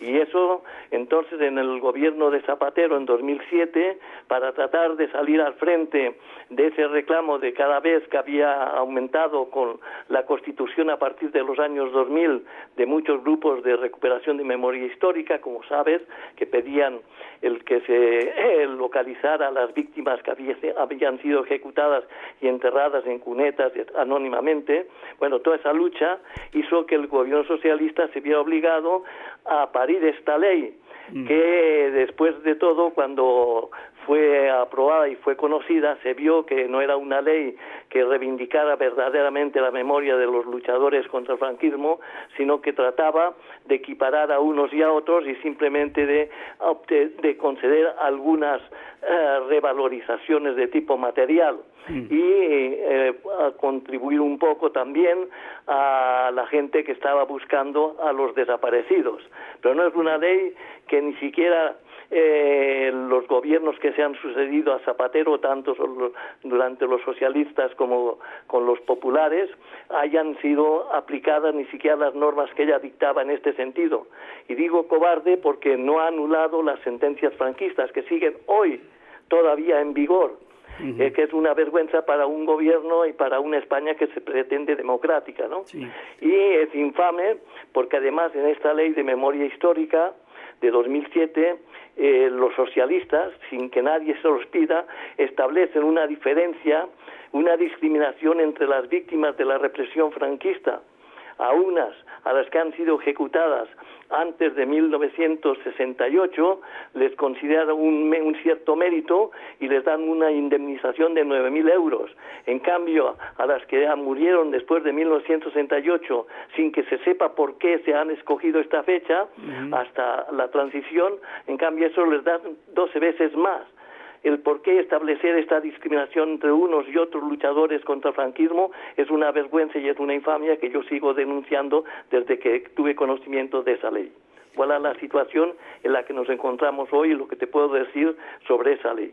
Y eso, entonces, en el gobierno de Zapatero en 2007, para tratar de salir al frente de ese reclamo de cada vez que había aumentado con la Constitución a partir de los años 2000 de muchos grupos de recuperación de memoria histórica, como sabes, que pedían el que se localizara a las víctimas que habían sido ejecutadas y enterradas en cunetas anónimamente. Bueno, toda esa lucha hizo que el gobierno socialista se viera obligado a parir esta ley que después de todo cuando fue aprobada y fue conocida, se vio que no era una ley que reivindicara verdaderamente la memoria de los luchadores contra el franquismo, sino que trataba de equiparar a unos y a otros y simplemente de, de conceder algunas eh, revalorizaciones de tipo material mm. y eh, contribuir un poco también a la gente que estaba buscando a los desaparecidos. Pero no es una ley que ni siquiera eh, los gobiernos que se han sucedido a Zapatero, tanto durante los socialistas como con los populares, hayan sido aplicadas ni siquiera las normas que ella dictaba en este sentido. Y digo cobarde porque no ha anulado las sentencias franquistas que siguen hoy todavía en vigor. Eh, que es una vergüenza para un gobierno y para una España que se pretende democrática, ¿no? Y es infame porque además en esta ley de memoria histórica de 2007 eh, los socialistas, sin que nadie se los pida, establecen una diferencia, una discriminación entre las víctimas de la represión franquista, a unas a las que han sido ejecutadas antes de 1968 les consideran un, un cierto mérito y les dan una indemnización de 9.000 euros. En cambio, a las que murieron después de 1968 sin que se sepa por qué se han escogido esta fecha hasta la transición, en cambio eso les dan 12 veces más el por qué establecer esta discriminación entre unos y otros luchadores contra el franquismo es una vergüenza y es una infamia que yo sigo denunciando desde que tuve conocimiento de esa ley. ¿Cuál es la situación en la que nos encontramos hoy y lo que te puedo decir sobre esa ley?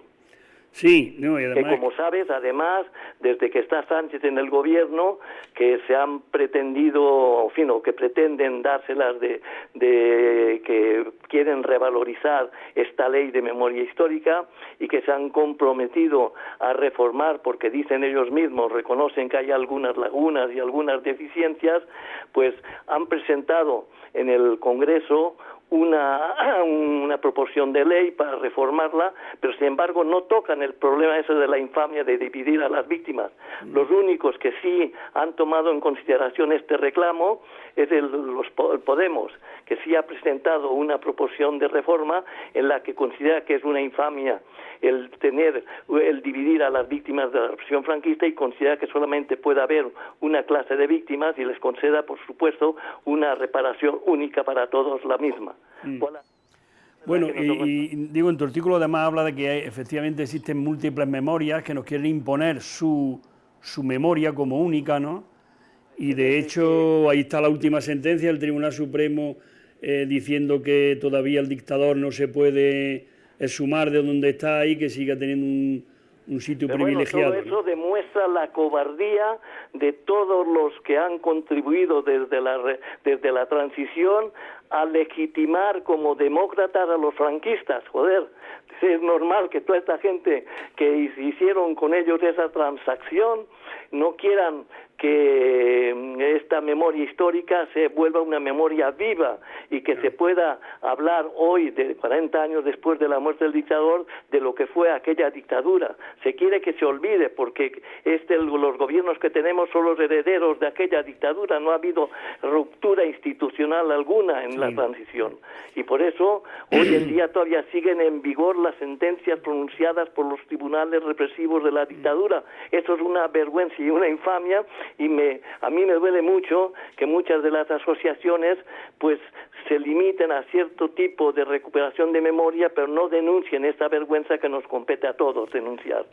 Sí, no, y además... Que como sabes, además, desde que está Sánchez en el gobierno, que se han pretendido, en fin, o que pretenden dárselas de, de que quieren revalorizar esta ley de memoria histórica y que se han comprometido a reformar porque dicen ellos mismos, reconocen que hay algunas lagunas y algunas deficiencias, pues han presentado en el Congreso una, *clears throat* una proporción de ley para reformarla, pero sin embargo no tocan el problema ese de la infamia de dividir a las víctimas. Los únicos que sí han tomado en consideración este reclamo es el, los, Podemos, que sí ha presentado una proporción de reforma en la que considera que es una infamia el tener, el dividir a las víctimas de la represión franquista y considera que solamente puede haber una clase de víctimas y les conceda, por supuesto, una reparación única para todos la misma. Mm. Bueno, y, digo, en tu artículo además habla de que efectivamente existen múltiples memorias que nos quieren imponer su, su memoria como única, ¿no? Y de hecho, ahí está la última sentencia del Tribunal Supremo eh, diciendo que todavía el dictador no se puede sumar de donde está ahí, que siga teniendo un, un sitio privilegiado. todo eso demuestra la cobardía de todos los que han contribuido desde la, desde la transición a legitimar como demócratas a los franquistas, joder, es normal que toda esta gente que hicieron con ellos esa transacción no quieran que mm, esta memoria histórica se vuelva una memoria viva y que se pueda hablar hoy, de 40 años después de la muerte del dictador, de lo que fue aquella dictadura. Se quiere que se olvide porque este, los gobiernos que tenemos son los herederos de aquella dictadura, no ha habido ruptura institucional alguna en la transición. Y por eso hoy en día todavía siguen en vigor las sentencias pronunciadas por los tribunales represivos de la dictadura. Eso es una vergüenza y una infamia y me, a mí me duele mucho que muchas de las asociaciones pues se limiten a cierto tipo de recuperación de memoria, pero no denuncien esta vergüenza que nos compete a todos denunciar.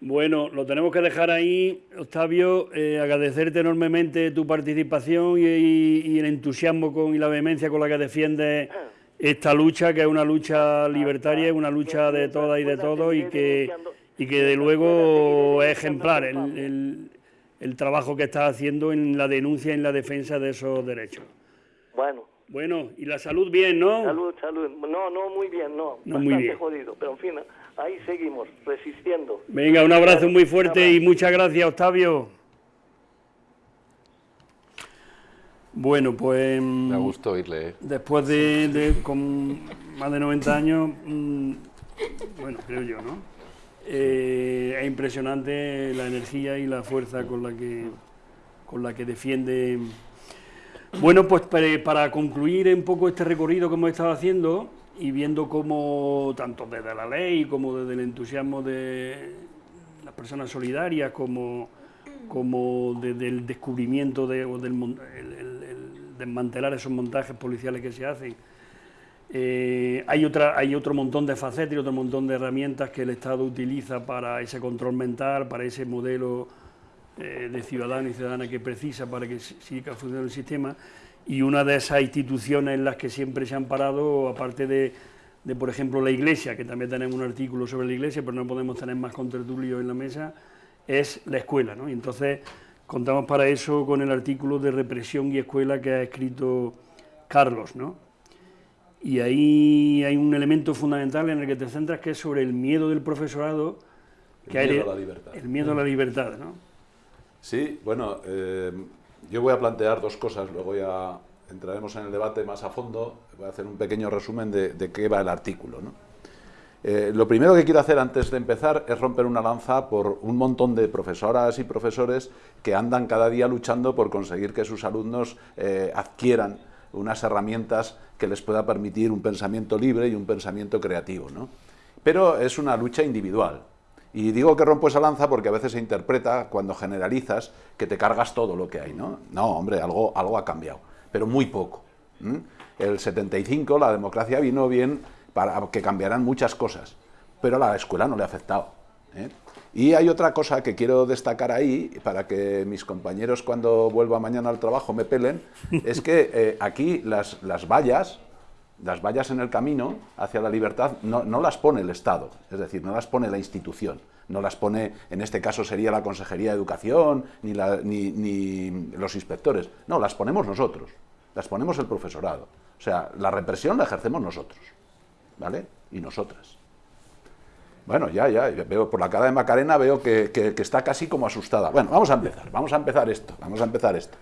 Bueno, lo tenemos que dejar ahí, Octavio, eh, agradecerte enormemente tu participación y, el entusiasmo con, y la vehemencia con la que defiendes esta lucha, que es una lucha libertaria, es una lucha de todas y de todos y que, y que de luego es ejemplar. el, el trabajo que está haciendo en la denuncia y en la defensa de esos derechos. Bueno. Bueno, y la salud bien, ¿no? Salud, salud. No, no muy bien, no. No muy bien. jodido, pero en fin, ahí seguimos, resistiendo. Venga, un abrazo muy fuerte y muchas gracias, Octavio. Bueno, pues... Me gustó oírle. ¿eh? Después de, con más de 90 años, mm, bueno, creo yo, ¿no? Eh, es impresionante la energía y la fuerza con la que, con la que defiende. Bueno, pues para, concluir un poco este recorrido que hemos estado haciendo y viendo cómo, tanto desde la ley como desde el entusiasmo de las personas solidarias, como, como desde el descubrimiento de, o del el desmantelar esos montajes policiales que se hacen, eh, hay, otra, hay otro montón de facetas y otro montón de herramientas que el Estado utiliza para ese control mental, para ese modelo eh, de ciudadano y ciudadana que precisa para que siga funcionando el sistema. Y una de esas instituciones en las que siempre se han parado, aparte de, por ejemplo, la Iglesia, que también tenemos un artículo sobre la Iglesia, pero no podemos tener más contertulios en la mesa, es la escuela. ¿no? Entonces contamos para eso con el artículo de represión y escuela que ha escrito Carlos, ¿no? Y ahí hay un elemento fundamental en el que te centras que es sobre el miedo del profesorado. El que miedo a la libertad. El miedo a la libertad, ¿no? Sí, bueno, eh, yo voy a plantear dos cosas, luego ya entraremos en el debate más a fondo, voy a hacer un pequeño resumen de, qué va el artículo. ¿no? Eh, lo primero que quiero hacer antes de empezar es romper una lanza por un montón de profesoras y profesores que andan cada día luchando por conseguir que sus alumnos eh, adquieran unas herramientas que les pueda permitir un pensamiento libre y un pensamiento creativo. ¿no? Pero es una lucha individual. Y digo que rompo esa lanza porque a veces se interpreta, cuando generalizas, que te cargas todo lo que hay. No, no hombre, algo, algo ha cambiado, pero muy poco. El 75 la democracia vino bien para que cambiaran muchas cosas, pero a la escuela no le ha afectado. ¿eh? Y hay otra cosa que quiero destacar ahí, para que mis compañeros cuando vuelva mañana al trabajo me pelen, *laughs* es que eh, aquí las, las, vallas, las vallas en el camino hacia la libertad, no, no, las pone el Estado, es decir, no las pone la institución, no las pone, en este caso sería la Consejería de Educación, ni, la, ni, ni los inspectores, no, las ponemos nosotros, las ponemos el profesorado. O sea, la represión la ejercemos nosotros, ¿vale? Y nosotras. Bueno, ya, ya, veo por la cara de Macarena veo que, está casi como asustada. Bueno, vamos a empezar, vamos a empezar esto, vamos a empezar esto.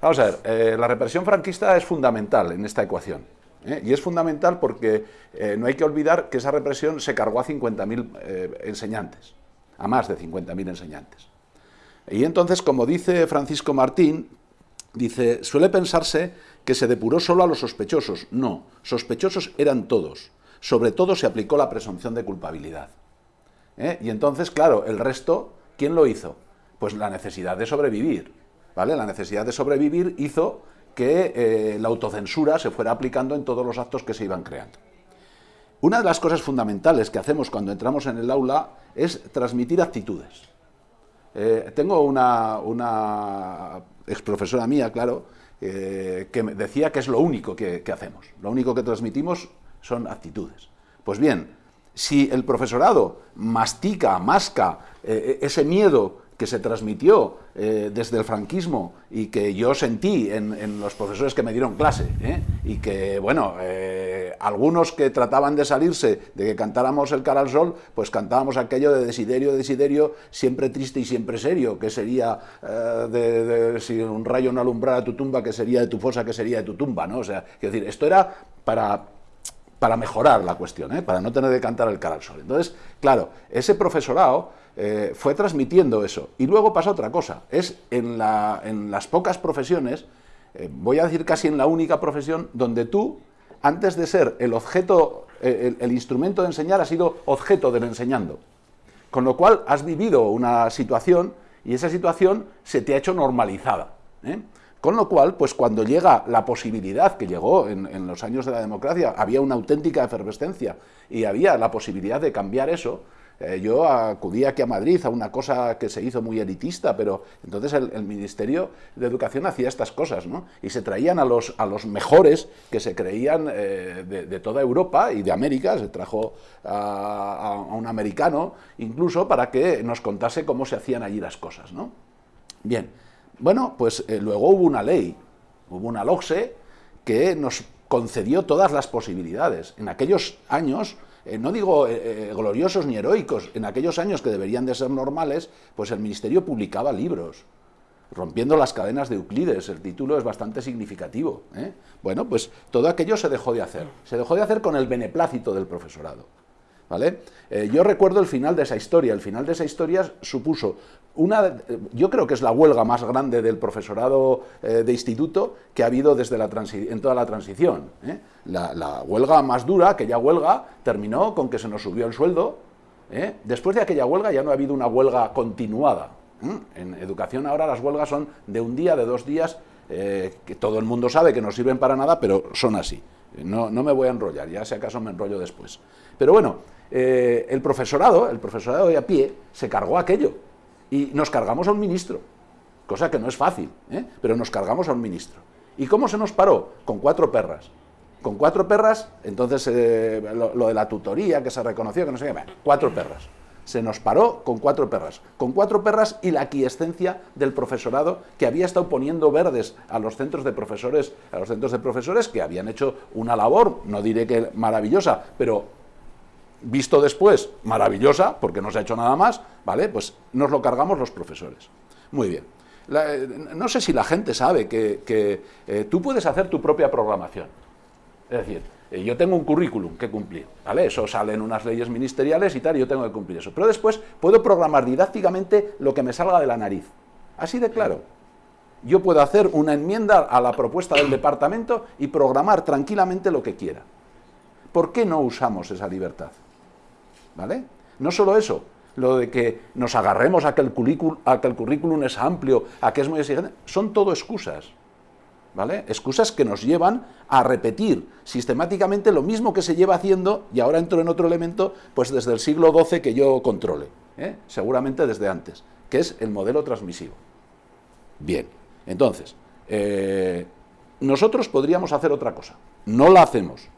Vamos a ver, eh, la represión franquista es fundamental en esta ecuación. ¿eh? Y es fundamental porque eh, no hay que olvidar que esa represión se cargó a 50.000 enseñantes, a más de 50.000 enseñantes. Y entonces, como dice Francisco Martín, dice, suele pensarse que se depuró solo a los sospechosos. No, sospechosos eran todos sobre todo se aplicó la presunción de culpabilidad. ¿eh? Y entonces, claro, el resto, ¿quién lo hizo? Pues la necesidad de sobrevivir. ¿vale? La necesidad de sobrevivir hizo que eh, la autocensura se fuera aplicando en todos los actos que se iban creando. Una de las cosas fundamentales que hacemos cuando entramos en el aula es transmitir actitudes. Eh, tengo una, una ex profesora mía, claro, que decía que es lo único que hacemos. Lo único que transmitimos son actitudes. Pues bien, si el profesorado mastica, masca eh, ese miedo que se transmitió eh, desde el franquismo y que yo sentí en, los profesores que me dieron clase, ¿eh? y que, bueno, eh, algunos que trataban de salirse de que cantáramos el cara al sol, pues cantábamos aquello de desiderio, desiderio, siempre triste y siempre serio, que sería eh, de, si un rayo no alumbrara tu tumba, que sería de tu fosa, que sería de tu tumba, ¿no? O sea, quiero decir, esto era para, para mejorar la cuestión, ¿eh? para no tener que cantar el cara al sol. Entonces, claro, ese profesorado fue transmitiendo eso. Y luego pasa otra cosa, es en, la, en las pocas profesiones eh, voy a decir casi en la única profesión donde tú, antes de ser el objeto, eh, el, instrumento de enseñar, has sido objeto del enseñando. Con lo cual has vivido una situación y esa situación se te ha hecho normalizada. ¿eh? Con lo cual, pues cuando llega la posibilidad, que llegó en, los años de la democracia, había una auténtica efervescencia y había la posibilidad de cambiar eso, eh, yo acudí aquí a Madrid a una cosa que se hizo muy elitista, pero entonces el, Ministerio de Educación hacía estas cosas, ¿no? Y se traían a los, a los mejores que se creían eh, de, toda Europa y de América, se trajo a, un americano incluso para que nos contase cómo se hacían allí las cosas, ¿no? Bien, bueno, pues eh, luego hubo una ley, hubo una LOCSE que nos concedió todas las posibilidades. En aquellos años eh, no digo eh, gloriosos ni heroicos, en aquellos años que deberían de ser normales, pues el Ministerio publicaba libros, rompiendo las cadenas de Euclides, el título es bastante significativo. Bueno, pues todo aquello se dejó de hacer, se dejó de hacer con el beneplácito del profesorado. ¿Vale? yo recuerdo el final de esa historia, el final de esa historia supuso una, yo creo que es la huelga más grande del profesorado eh, de instituto que ha habido desde la en toda la transición. ¿eh? La, huelga más dura, aquella huelga, terminó con que se nos subió el sueldo. ¿eh? Después de aquella huelga ya no ha habido una huelga continuada. En educación ahora las huelgas son de un día, de dos días, que todo el mundo sabe que no sirven para nada, pero son así. No, no me voy a enrollar, ya si acaso me enrollo después. Pero bueno, el profesorado, el profesorado de a pie, se cargó aquello y nos cargamos a un ministro, cosa que no es fácil, ¿eh? pero nos cargamos a un ministro. ¿Y cómo se nos paró? Con cuatro perras. Con cuatro perras, entonces eh, lo, de la tutoría que se reconoció, que no sé qué, cuatro perras. Se nos paró con cuatro perras. Con cuatro perras y la aquiescencia del profesorado que había estado poniendo verdes a los centros de profesores, a los centros de profesores que habían hecho una labor, no diré que maravillosa, pero visto después, maravillosa, porque no se ha hecho nada más, ¿vale? Pues nos lo cargamos los profesores. Muy bien. Eh, no sé si la gente sabe que, eh, tú puedes hacer tu propia programación. Es decir, eh, yo tengo un currículum que cumplir, ¿vale? Eso sale en unas leyes ministeriales y tal, y yo tengo que cumplir eso. Pero después puedo programar didácticamente lo que me salga de la nariz. Así de claro. Yo puedo hacer una enmienda a la propuesta del departamento y programar tranquilamente lo que quiera. ¿Por qué no usamos esa libertad? ¿Vale? No solo eso, lo de que nos agarremos a que el currículum, es amplio, a que es muy exigente, son todo excusas. ¿Vale? Excusas que nos llevan a repetir sistemáticamente lo mismo que se lleva haciendo, y ahora entro en otro elemento, pues desde el siglo XII que yo controle, ¿eh? seguramente desde antes, que es el modelo transmisivo. Bien, entonces, eh, nosotros podríamos hacer otra cosa, no la hacemos,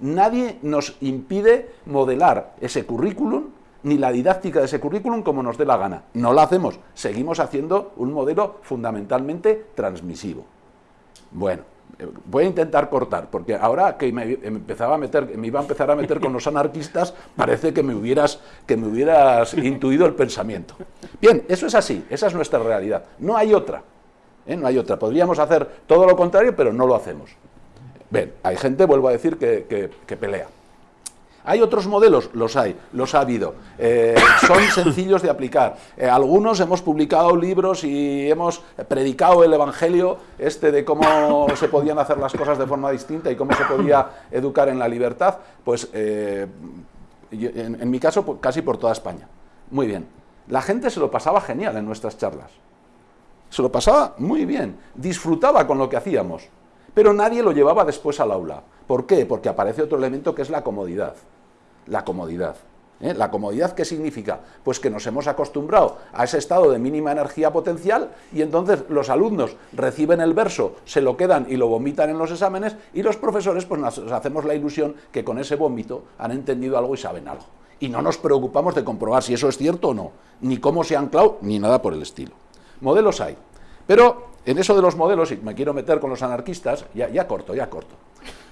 Nadie nos impide modelar ese currículum ni la didáctica de ese currículum como nos dé la gana. No lo hacemos, seguimos haciendo un modelo fundamentalmente transmisivo. Bueno, eh, voy a intentar cortar, porque ahora que me, empezaba a meter, me iba a empezar a meter con los anarquistas, parece que me hubieras, que me hubieras intuido el pensamiento. Bien, eso es así, esa es nuestra realidad. No hay otra, ¿eh? no hay otra. Podríamos hacer todo lo contrario, pero no lo hacemos. Bien, hay gente, vuelvo a decir, que, pelea. ¿Hay otros modelos? Los hay, los ha habido. Eh, son *coughs* sencillos de aplicar. Eh, algunos hemos publicado libros y hemos predicado el Evangelio este de cómo se podían hacer las cosas de forma distinta y cómo se podía *coughs* educar en la libertad, pues eh, en, en, mi caso pues, casi por toda España. Muy bien. La gente se lo pasaba genial en nuestras charlas. Se lo pasaba muy bien, disfrutaba con lo que hacíamos. Pero nadie lo llevaba después al aula. ¿Por qué? Porque aparece otro elemento que es la comodidad. La comodidad. ¿eh? ¿La comodidad qué significa? Pues que nos hemos acostumbrado a ese estado de mínima energía potencial y entonces los alumnos reciben el verso, se lo quedan y lo vomitan en los exámenes y los profesores pues nos hacemos la ilusión que con ese vómito han entendido algo y saben algo. Y no nos preocupamos de comprobar si eso es cierto o no, ni cómo se ha anclado, ni nada por el estilo. Modelos hay. Pero en eso de los modelos, y me quiero meter con los anarquistas, ya, ya corto, ya corto.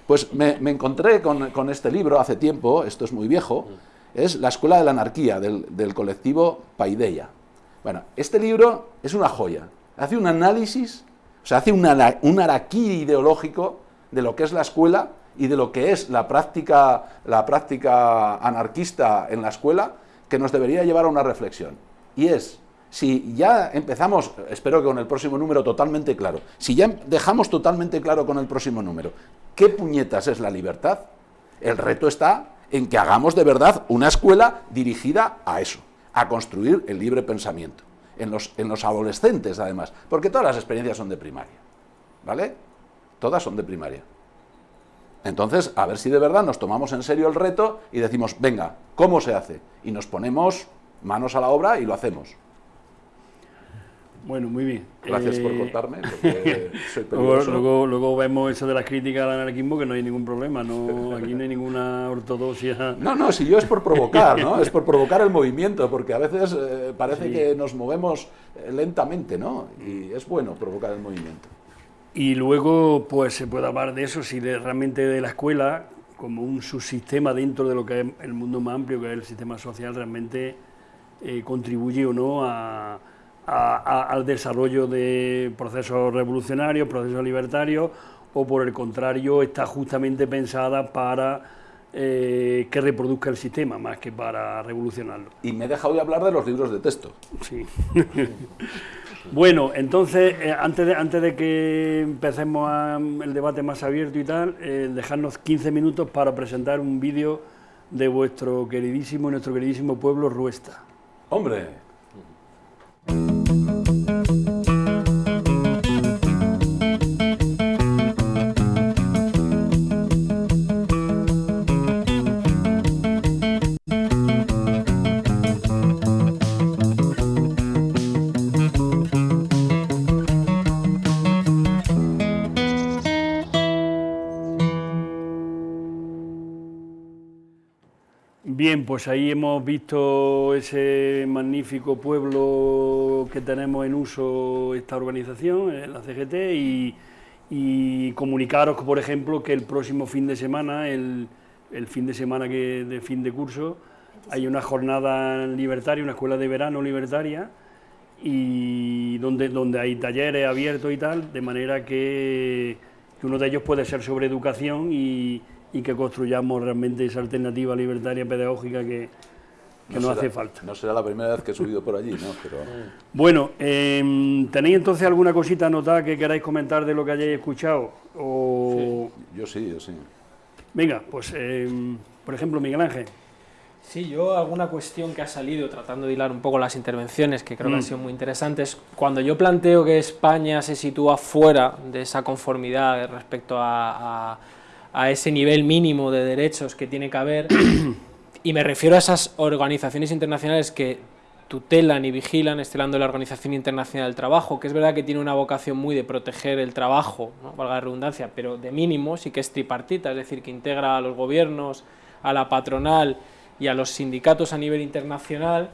Pues me, encontré con, este libro hace tiempo, esto es muy viejo, es La Escuela de la Anarquía, del, colectivo Paideia. Bueno, este libro es una joya, hace un análisis, o sea, hace un, araquí ideológico de lo que es la escuela y de lo que es la práctica, la práctica anarquista en la escuela, que nos debería llevar a una reflexión. Y es, si ya empezamos, espero que con el próximo número totalmente claro, si ya dejamos totalmente claro con el próximo número, ¿qué puñetas es la libertad? El reto está en que hagamos de verdad una escuela dirigida a eso, a construir el libre pensamiento, en los, en los adolescentes además, porque todas las experiencias son de primaria, ¿vale? Todas son de primaria. Entonces, a ver si de verdad nos tomamos en serio el reto y decimos, venga, ¿cómo se hace? Y nos ponemos manos a la obra y lo hacemos. Bueno, muy bien. Gracias por eh, contarme, *laughs* porque soy luego, luego, vemos eso de las críticas al anarquismo, que no hay ningún problema, no, *laughs* aquí no hay ninguna ortodoxia. No, no, si yo es por provocar, ¿no? *laughs* Es por provocar el movimiento, porque a veces eh, parece que nos movemos eh, lentamente, ¿no? Y es bueno provocar el movimiento. Y luego, pues se puede hablar de eso, si realmente de la escuela, como un subsistema dentro de lo que es el mundo más amplio, que es el sistema social, realmente eh, contribuye o no al desarrollo de procesos revolucionarios, procesos libertarios, o por el contrario, está justamente pensada para eh, que reproduzca el sistema, más que para revolucionarlo. Y me he dejado de hablar de los libros de texto. Sí. *laughs* Bueno, entonces, eh, antes, de, antes de que empecemos el debate más abierto y tal, eh, dejarnos 15 minutos para presentar un vídeo de vuestro queridísimo, nuestro queridísimo pueblo Ruesta. ¡Hombre! Bien, pues ahí hemos visto ese magnífico pueblo que tenemos en uso esta organización, eh, la CGT, y, comunicaros, por ejemplo, que el próximo fin de semana, el, fin de semana que de fin de curso, hay una jornada libertaria, una escuela de verano libertaria, y donde, donde hay talleres abiertos y tal, de manera que, que uno de ellos puede ser sobre educación y y que construyamos realmente esa alternativa libertaria pedagógica que, nos hace falta. No será la primera vez que he subido por allí, ¿no? Pero... Bueno, em, ¿tenéis entonces alguna cosita anotada que queráis comentar de lo que hayáis escuchado? O... yo sí, yo sí. Venga, pues, em, por ejemplo, Miguel Ángel. Sí, yo alguna cuestión que ha salido tratando de hilar un poco las intervenciones, que creo que han mm. sido muy interesantes, cuando yo planteo que España se sitúa fuera de esa conformidad respecto a a ese nivel mínimo de derechos que tiene que haber, *clears throat* y me refiero a esas organizaciones internacionales que tutelan y vigilan, estelando la Organización Internacional del Trabajo, que es verdad que tiene una vocación muy de proteger el trabajo, ¿no? valga la redundancia, pero de mínimo sí que es tripartita, es decir, que integra a los gobiernos, a la patronal y a los sindicatos a nivel internacional.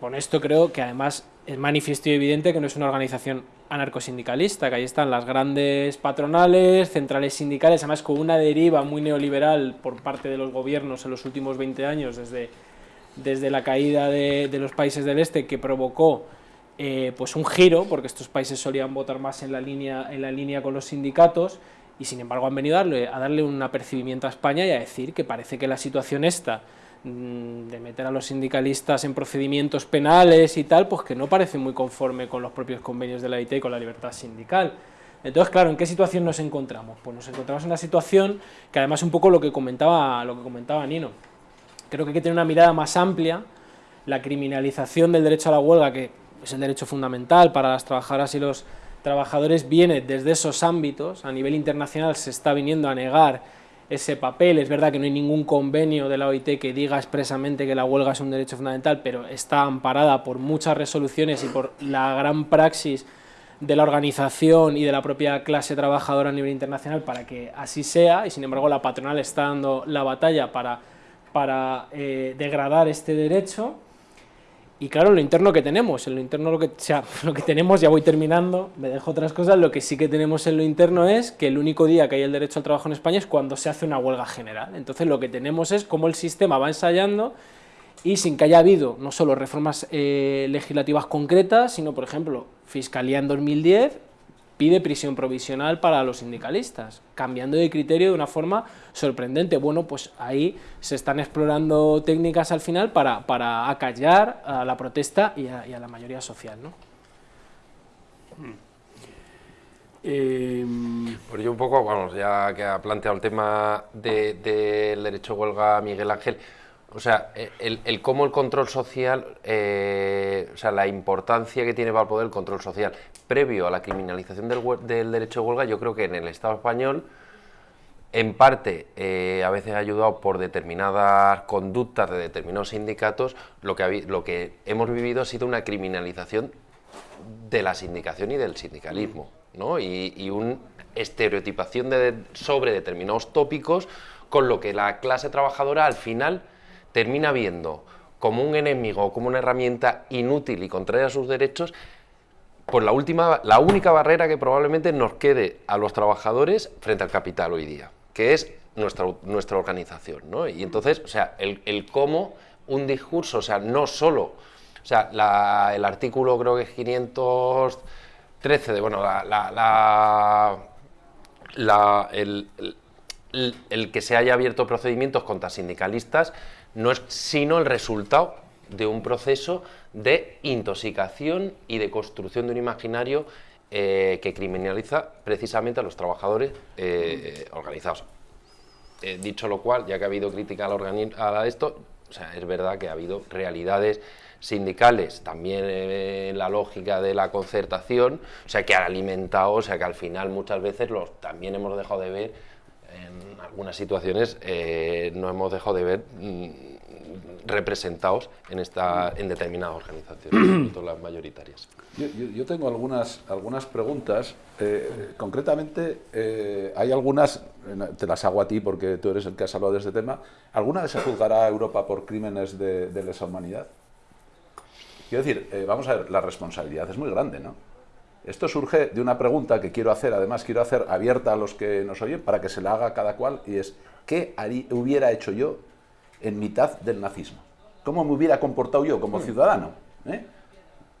Con esto creo que además es manifiesto y evidente que no es una organización anarcosindicalista, que ahí están las grandes patronales, centrales sindicales, además con una deriva muy neoliberal por parte de los gobiernos en los últimos 20 años, desde, desde la caída de, los países del este, que provocó eh, pues un giro, porque estos países solían votar más en la, línea, en la línea con los sindicatos, y sin embargo han venido a darle, a darle un apercibimiento a España y a decir que parece que la situación esta de meter a los sindicalistas en procedimientos penales y tal, pues que no parece muy conforme con los propios convenios de la IT y con la libertad sindical. Entonces, claro, ¿en qué situación nos encontramos? Pues nos encontramos en una situación que además un poco lo que comentaba, lo que comentaba Nino. Creo que hay que tener una mirada más amplia, la criminalización del derecho a la huelga, que es el derecho fundamental para las trabajadoras y los trabajadores, viene desde esos ámbitos, a nivel internacional se está viniendo a negar ese papel. Es verdad que no hay ningún convenio de la OIT que diga expresamente que la huelga es un derecho fundamental, pero está amparada por muchas resoluciones y por la gran praxis de la organización y de la propia clase trabajadora a nivel internacional para que así sea, y sin embargo la patronal está dando la batalla para, para eh, degradar este derecho. Y claro, lo interno que tenemos, en lo interno lo que, sea, *laughs* lo que tenemos, ya voy terminando, me dejo otras cosas, lo que sí que tenemos en lo interno es que el único día que hay el derecho al trabajo en España es cuando se hace una huelga general. Entonces lo que tenemos es cómo el sistema va ensayando y sin que haya habido no solo reformas eh, legislativas concretas, sino por ejemplo, Fiscalía en 2010 pide prisión provisional para los sindicalistas, cambiando de criterio de una forma sorprendente. Bueno, pues ahí se están explorando técnicas al final para, para acallar a la protesta y a, la mayoría social. ¿no? Eh, pues yo un poco, vamos, ya que ha planteado el tema del derecho a huelga Miguel Ángel, o sea, el, el, cómo el control social, eh, o sea, la importancia que tiene para el poder el control social previo a la criminalización del, derecho de huelga, yo creo que en el Estado español, en parte, eh, a veces ayudado por determinadas conductas de determinados sindicatos, lo que, hemos vivido ha sido una criminalización de la sindicación y del sindicalismo, ¿no? Y, y una estereotipación sobre determinados tópicos, con lo que la clase trabajadora al final termina viendo como un enemigo o como una herramienta inútil y contraria a sus derechos, pues la, última, la única barrera que probablemente nos quede a los trabajadores frente al capital hoy día, que es nuestra, nuestra organización. ¿no? Y entonces, o sea, el, cómo un discurso, o sea, no solo, o sea, el artículo creo que es 513 de, bueno, la, la, el que se haya abierto procedimientos contra sindicalistas, no es sino el resultado de un proceso de intoxicación y de construcción de un imaginario eh, que criminaliza precisamente a los trabajadores eh, organizados. Eh, dicho lo cual, ya que ha habido crítica a, esto, o sea, es verdad que ha habido realidades sindicales, también en la lógica de la concertación, o sea, que han alimentado, o sea, que al final muchas veces los, también hemos dejado de ver algunas situaciones eh, no hemos dejado de ver mm, representados en, esta, en determinadas organizaciones, *clears throat* sobre las mayoritarias. Yo, tengo algunas, algunas preguntas. Eh, concretamente, eh, hay algunas, te las hago a ti porque tú eres el que has hablado de este tema. ¿Alguna vez se juzgará a Europa por crímenes de, de lesa humanidad? Quiero decir, vamos a ver, la responsabilidad es muy grande, ¿no? Esto surge de una pregunta que quiero hacer, además quiero hacer abierta a los que nos oyen para que se la haga cada cual y es ¿qué hubiera hecho yo en mitad del nazismo? ¿Cómo me hubiera comportado yo como ciudadano? ¿Eh?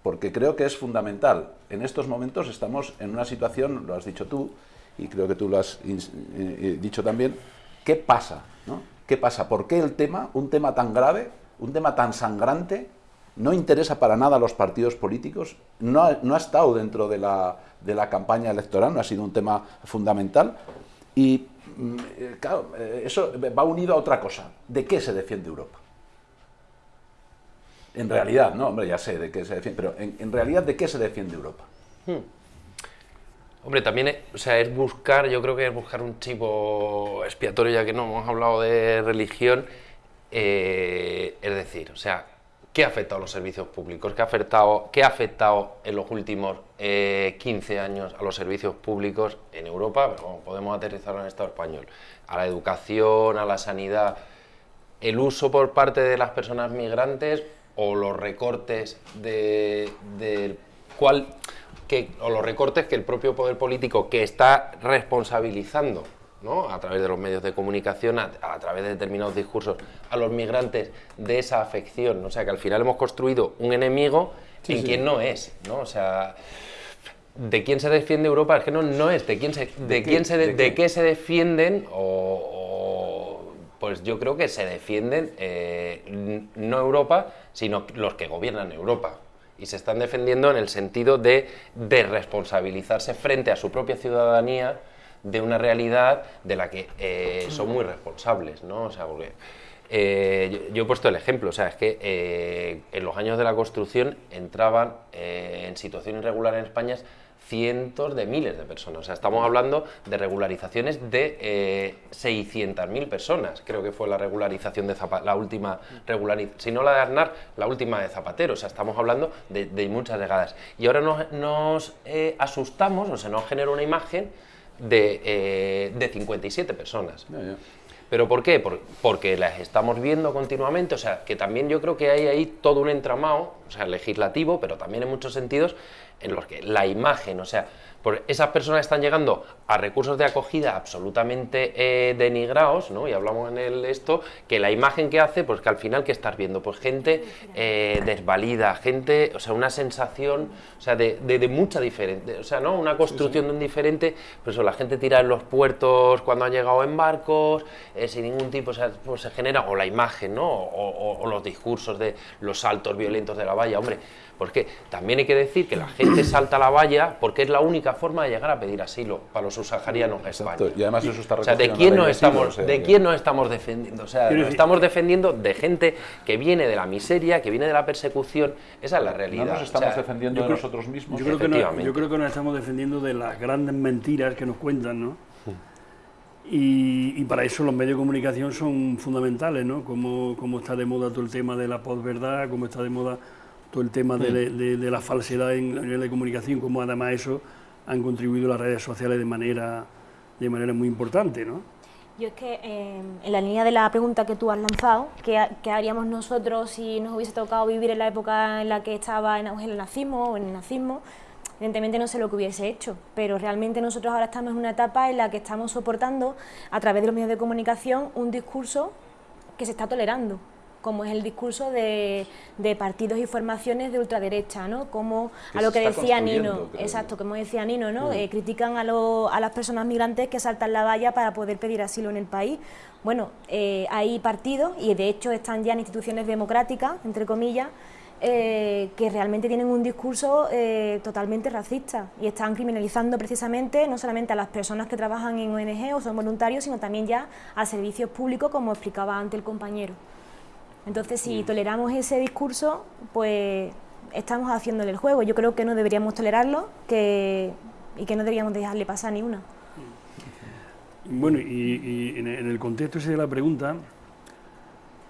Porque creo que es fundamental. En estos momentos estamos en una situación, lo has dicho tú, y creo que tú lo has eh, eh, dicho también, ¿qué pasa? ¿Qué pasa? ¿Por qué el tema, un tema tan grave, un tema tan sangrante, no interesa para nada a los partidos políticos, no ha, no ha estado dentro de la, de la, campaña electoral, no ha sido un tema fundamental. Y mm, eh, claro, eh, eso va unido a otra cosa. ¿De qué se defiende Europa? En realidad, no, hombre, ya sé de qué se defiende, pero en, realidad, ¿de qué se defiende Europa? Hmm. Hombre, también o sea, es buscar, yo creo que es buscar un chivo expiatorio, ya que no hemos hablado de religión, eh, es decir, o sea, ¿Qué ha afectado a los servicios públicos? ¿Qué ha afectado, qué ha afectado en los últimos 15 eh, años a los servicios públicos en Europa? Pero podemos aterrizarlo en el Estado español. A la educación, a la sanidad. El uso por parte de las personas migrantes o los recortes de, cuál, que, o los recortes que el propio poder político que está responsabilizando a través de los medios de comunicación, a, través de determinados discursos, a los migrantes de esa afección. O sea, que al final hemos construido un enemigo en quien no es. ¿no? O sea, ¿de quién se defiende Europa? Es que no, no es. ¿De quién se, de, quién se, de, qué? se defienden? O, pues yo creo que se defienden eh, no Europa, sino los que gobiernan Europa y se están defendiendo en el sentido de, de responsabilizarse frente a su propia ciudadanía de una realidad de la que eh, son muy responsables, ¿no? O sea, porque eh, yo, he puesto el ejemplo, o sea, es que eh, en los años de la construcción entraban en situación irregular en España cientos de miles de personas. O sea, estamos hablando de regularizaciones de 600.000 personas. Creo que fue la regularización de Zapatero, la última regularización, si no la de Aznar, la última de Zapatero. O sea, estamos hablando de, muchas llegadas. Y ahora nos, nos asustamos, o se nos genera una imagen de, eh, de 57 personas. ¿Pero por qué? porque las estamos viendo continuamente, o sea, que también yo creo que hay ahí todo un entramado, o sea, legislativo, pero también en muchos sentidos en los que la imagen, o sea, por esas personas están llegando a recursos de acogida absolutamente eh, denigrados, ¿no? y hablamos en el esto, que la imagen que hace, pues que al final, ¿qué estás viendo? Pues gente eh, desvalida, gente, o sea, una sensación, o sea, de, de, mucha diferente, o sea, ¿no? Una construcción de un diferente, pues eso, la gente tira en los puertos cuando han llegado en barcos, eh, sin ningún tipo, o sea, pues se genera, o la imagen, ¿no? O, o los discursos de los saltos violentos de la valla, hombre, porque también hay que decir que la gente *clears throat* salta la valla porque es la única forma de llegar a pedir asilo para los subsaharianos en España. Y además eso está o sea, ¿de quién, nos estamos, ¿de quién nos estamos defendiendo? O sea, nos estamos defendiendo de gente que viene de la miseria, que viene de la persecución. Esa es la realidad. No nos estamos defendiendo de nosotros mismos. Yo creo, que yo creo que nos estamos defendiendo de las grandes mentiras que nos cuentan, ¿no? Y, para eso los medios de comunicación son fundamentales, ¿no? Como, como está de moda todo el tema de la posverdad, como está de moda todo el tema de, mm. la falsedad en la nivel de comunicación, como además eso han contribuido las redes sociales de manera, de manera muy importante, ¿no? Yo es que eh, en la línea de la pregunta que tú has lanzado, ¿qué, haríamos nosotros si nos hubiese tocado vivir en la época en la que estaba en auge el nazismo o en el nazismo? Evidentemente no sé lo que hubiese hecho, pero realmente nosotros ahora estamos en una etapa en la que estamos soportando a través de los medios de comunicación un discurso que se está tolerando como es el discurso de, partidos y formaciones de ultraderecha, ¿no? Como a lo que decía Nino, exacto, como decía Nino, ¿no? Mm. Eh, critican a, a, las personas migrantes que saltan la valla para poder pedir asilo en el país. Bueno, eh, hay partidos, y de hecho están ya en instituciones democráticas, entre comillas, eh, que realmente tienen un discurso totalmente racista y están criminalizando precisamente no solamente a las personas que trabajan en ONG o son voluntarios, sino también ya a servicios públicos, como explicaba antes el compañero. Entonces, si toleramos ese discurso, pues estamos haciéndole el juego. Yo creo que no deberíamos tolerarlo que, y que no deberíamos dejarle pasar ni una. Bueno, y, en el contexto ese de la pregunta,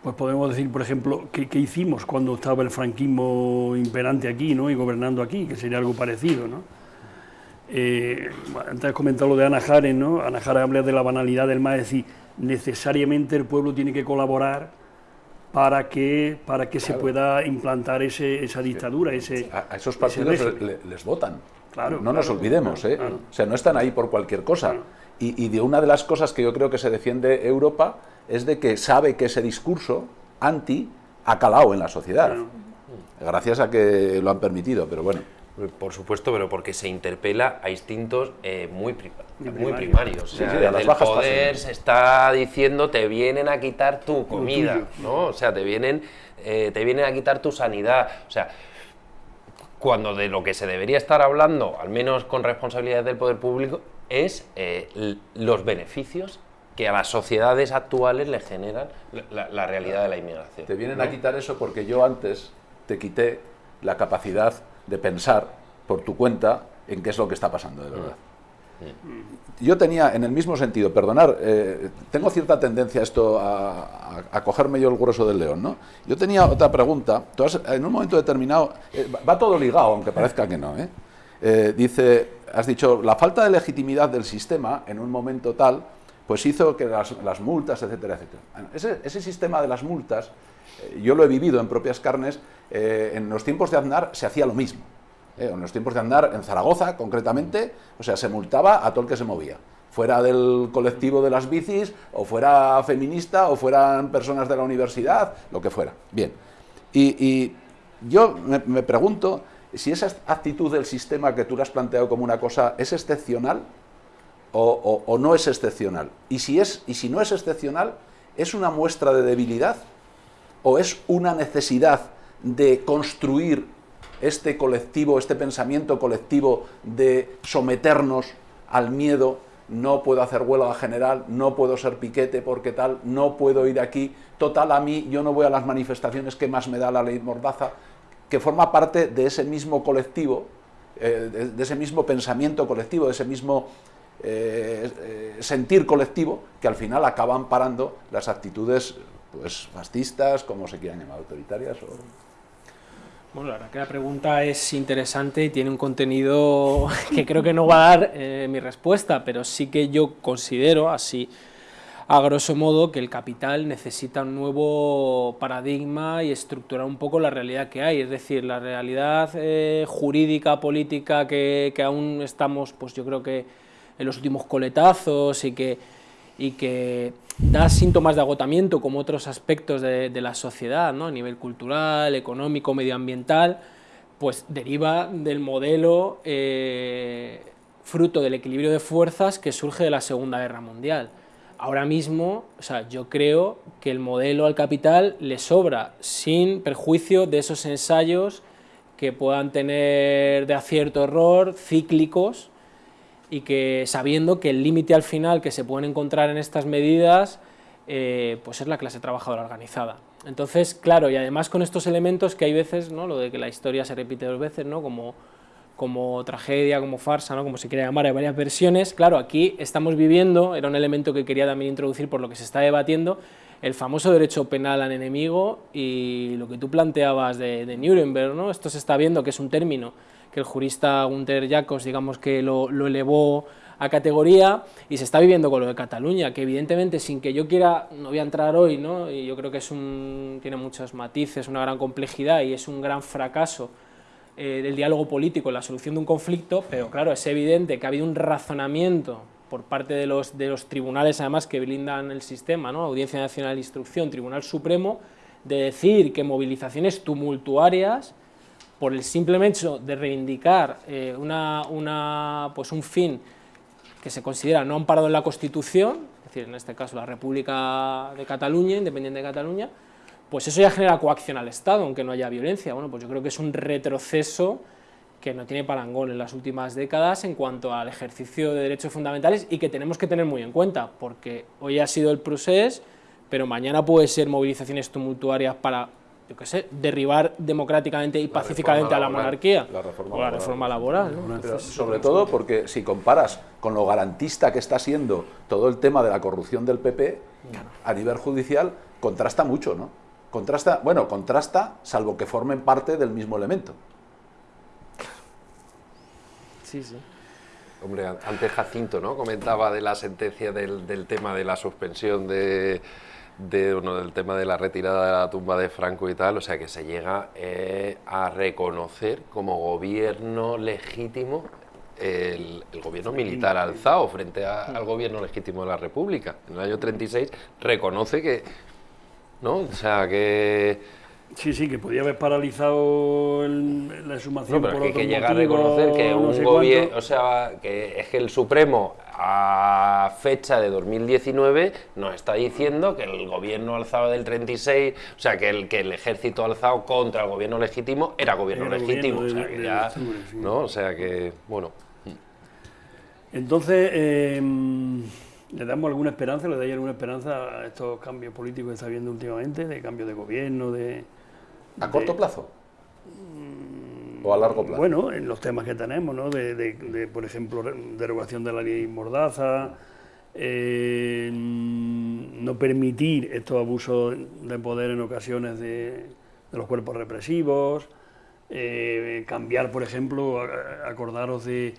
pues podemos decir, por ejemplo, ¿qué, hicimos cuando estaba el franquismo imperante aquí ¿no? y gobernando aquí? Que sería algo parecido, ¿no? Eh, antes has comentado lo de Ana Jaren, ¿no? Ana Jaren habla de la banalidad del más, es decir, necesariamente el pueblo tiene que colaborar para que, para que se pueda implantar ese, esa dictadura. Ese, a, esos partidos les, votan. Claro, no nos olvidemos, ¿eh? o sea, no están ahí por cualquier cosa. Y, y, de una de las cosas que yo creo que se defiende Europa es de que sabe que ese discurso anti ha calado en la sociedad, gracias a que lo han permitido, pero bueno. Por supuesto, pero porque se interpela a instintos eh, muy, muy primarios. O sea, el poder se está diciendo te vienen a quitar tu comida, ¿no? O sea, te vienen, eh, te vienen a quitar tu sanidad. O sea, cuando de lo que se debería estar hablando, al menos con responsabilidad del poder público, es eh, los beneficios que a las sociedades actuales le generan la, realidad de la inmigración. Te vienen a quitar eso porque yo antes te quité la capacidad de pensar por tu cuenta en qué es lo que está pasando de verdad. Mm. Yo tenía, en el mismo sentido, perdonar, eh, tengo cierta tendencia a esto, a, cogerme yo el grueso del león, ¿no? Yo tenía otra pregunta, en un momento determinado, eh, va todo ligado, aunque parezca que no, ¿eh? Dice, has dicho, la falta de legitimidad del sistema en un momento tal, pues hizo que las, multas, etcétera, etcétera. Ese, ese sistema de las multas, yo lo he vivido en propias carnes, en los tiempos de Aznar se hacía lo mismo. Eh, en los tiempos de andar en Zaragoza, concretamente, o sea, se multaba a todo el que se movía. Fuera del colectivo de las bicis, o fuera feminista, o fueran personas de la universidad, lo que fuera. Bien. Y, yo me, pregunto si esa actitud del sistema que tú le has planteado como una cosa es excepcional o, o, no es excepcional. Y si, es, y si no es excepcional, ¿es una muestra de debilidad o es una necesidad de construir este colectivo, este pensamiento colectivo de someternos al miedo, no puedo hacer huelga general, no puedo ser piquete porque tal, no puedo ir aquí, total a mí, yo no voy a las manifestaciones que más me da la ley Mordaza, que forma parte de ese mismo colectivo, eh, de, ese mismo pensamiento colectivo, de ese mismo eh, eh, sentir colectivo, que al final acaban parando las actitudes pues, fascistas, como se quieran llamar, autoritarias o... Bueno, la verdad que la pregunta es interesante y tiene un contenido *laughs* que creo que no va a dar eh, mi respuesta, pero sí que yo considero, así a grosso modo que el capital necesita un nuevo paradigma y estructurar un poco la realidad que hay, es decir, la realidad eh, jurídica, política que, aún estamos, pues yo creo que en los últimos coletazos y que, y que da síntomas de agotamiento como otros aspectos de, la sociedad, ¿no? a nivel cultural, económico, medioambiental, pues deriva del modelo eh, fruto del equilibrio de fuerzas que surge de la Segunda Guerra Mundial ahora mismo, o sea, yo creo que el modelo al capital le sobra, sin perjuicio de esos ensayos que puedan tener de acierto error, cíclicos, y que sabiendo que el límite al final que se pueden encontrar en estas medidas, eh, pues es la clase trabajadora organizada. Entonces, claro, y además con estos elementos que hay veces, ¿no? lo de que la historia se repite dos veces, ¿no? como como tragedia, como farsa, ¿no? como se quiera llamar, hay varias versiones. Claro, aquí estamos viviendo, era un elemento que quería también introducir por lo que se está debatiendo, el famoso derecho penal al enemigo y lo que tú planteabas de, Nuremberg, ¿no? esto se está viendo que es un término que el jurista Gunter Jacobs, digamos que lo, elevó a categoría y se está viviendo con lo de Cataluña, que evidentemente sin que yo quiera, no voy a entrar hoy, ¿no? y yo creo que es un, tiene muchos matices, una gran complejidad y es un gran fracaso eh, del diálogo político en la solución de un conflicto, pero claro, es evidente que ha habido un razonamiento por parte de los, de los tribunales, además, que blindan el sistema, ¿no? Audiencia Nacional de Instrucción, Tribunal Supremo, de decir que movilizaciones tumultuarias, por el simple hecho de reivindicar eh, una, una, pues un fin que se considera no amparado en la Constitución, es decir, en este caso la República de Cataluña, independiente de Cataluña, pues eso ya genera coacción al Estado, aunque no haya violencia. Bueno, pues yo creo que es un retroceso que no tiene parangón en las últimas décadas en cuanto al ejercicio de derechos fundamentales y que tenemos que tener muy en cuenta, porque hoy ha sido el procés, pero mañana puede ser movilizaciones tumultuarias para, yo qué sé, derribar democráticamente y pacíficamente a la monarquía. La reforma o la reforma laboral. sobre todo porque si comparas con lo garantista que está siendo todo el tema de la corrupción del PP, a nivel judicial, contrasta mucho, ¿no? Contrasta, bueno, contrasta salvo que formen parte del mismo elemento. Sí, sí. Hombre, antes Jacinto ¿no? comentaba de la sentencia del, tema de la suspensión de, del tema de la retirada de la tumba de Franco y tal, o sea que se llega eh, a reconocer como gobierno legítimo el, gobierno militar alzado frente al gobierno legítimo de la República. En el año 36 reconoce que ¿no? O sea, que... Sí, sí, que podía haber paralizado la exhumación no, pero que, que llega a reconocer que un gobierno, o sea, que es que el Supremo a fecha de 2019 nos está diciendo que el gobierno alzado del 36, o sea, que el, que el ejército alzado contra el gobierno legítimo era gobierno legítimo, o sea, que ya, ¿no? O sea, que, bueno... Entonces, eh, ¿Le damos alguna esperanza, le dais alguna esperanza a estos cambios políticos que está habiendo últimamente, de cambio de gobierno, de... ¿A corto plazo? ¿O a largo plazo? Bueno, en los temas que tenemos, ¿no? De, por ejemplo, derogación de la ley Mordaza, eh, no permitir estos abusos de poder en ocasiones de, los cuerpos represivos, eh, cambiar, por ejemplo, acordaros de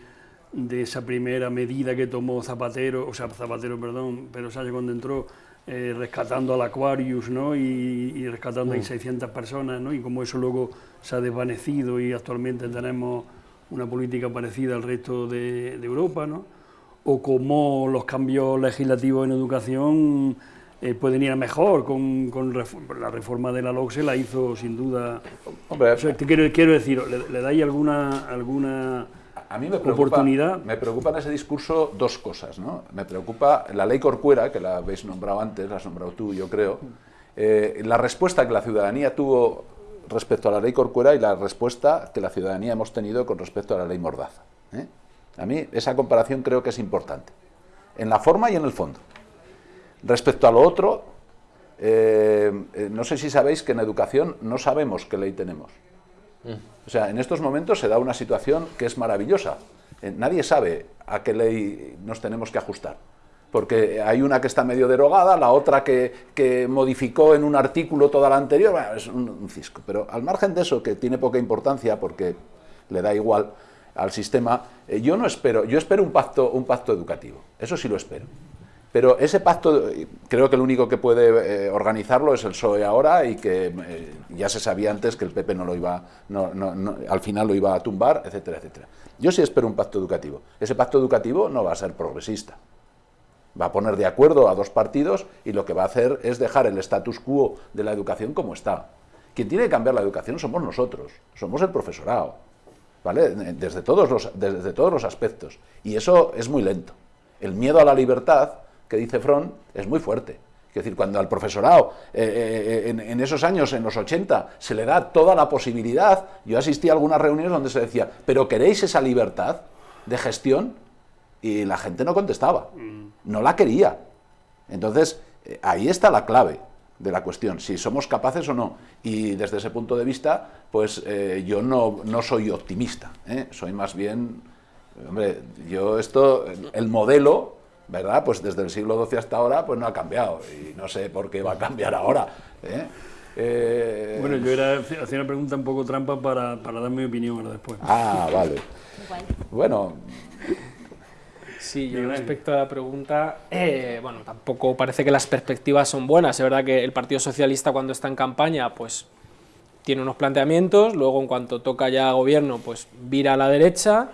de esa primera medida que tomó Zapatero, o sea, Zapatero, perdón, pero Sánchez cuando entró, eh, rescatando al Aquarius, ¿no? Y, rescatando a 600 mm. personas, ¿no? Y como eso luego se ha desvanecido y actualmente tenemos una política parecida al resto de, Europa, ¿no? O como los cambios legislativos en educación eh, pueden ir a mejor, con, la reforma de la LOCSE la hizo sin duda... Hombre, quiero, quiero decir, ¿le, le dais alguna... alguna a mí me preocupa, me preocupa en ese discurso dos cosas. ¿no? Me preocupa la ley Corcuera, que la habéis nombrado antes, la has nombrado tú, yo creo, eh, la respuesta que la ciudadanía tuvo respecto a la ley Corcuera y la respuesta que la ciudadanía hemos tenido con respecto a la ley Mordaza. ¿eh? A mí esa comparación creo que es importante, en la forma y en el fondo. Respecto a lo otro, eh, no sé si sabéis que en educación no sabemos qué ley tenemos. O sea, en estos momentos se da una situación que es maravillosa. Eh, nadie sabe a qué ley nos tenemos que ajustar. Porque hay una que está medio derogada, la otra que, modificó en un artículo toda la anterior, bueno, es un, cisco. Pero al margen de eso, que tiene poca importancia porque le da igual al sistema, eh, yo no espero, yo espero un pacto, un pacto educativo, eso sí lo espero. Pero ese pacto, creo que el único que puede eh, organizarlo es el PSOE ahora y que eh, ya se sabía antes que el PP no lo iba, no, no, al final lo iba a tumbar, etcétera, etcétera. Yo sí espero un pacto educativo. Ese pacto educativo no va a ser progresista. Va a poner de acuerdo a dos partidos y lo que va a hacer es dejar el status quo de la educación como está. Quien tiene que cambiar la educación somos nosotros, somos el profesorado, ¿vale? Desde todos los, desde todos los aspectos. Y eso es muy lento. El miedo a la libertad que dice Fron es muy fuerte. Es decir, cuando al profesorado eh, eh, en, esos años, en los 80, se le da toda la posibilidad, yo asistí a algunas reuniones donde se decía, ¿pero queréis esa libertad de gestión? Y la gente no contestaba, mm. no la quería. Entonces, eh, ahí está la clave de la cuestión, si somos capaces o no. Y desde ese punto de vista, pues yo no, no soy optimista, soy más bien, hombre, yo esto, el modelo ¿verdad? Pues desde el siglo XII hasta ahora pues no ha cambiado y no sé por qué va a cambiar ahora. ¿eh? Eh, bueno, yo era, hacía una pregunta un poco trampa para, dar mi opinión ahora después. Ah, vale. Bueno. Sí, yo respecto a la pregunta, eh, bueno, tampoco parece que las perspectivas son buenas. Es verdad que el Partido Socialista cuando está en campaña, pues tiene unos planteamientos, luego en cuanto toca ya gobierno, pues vira a la derecha,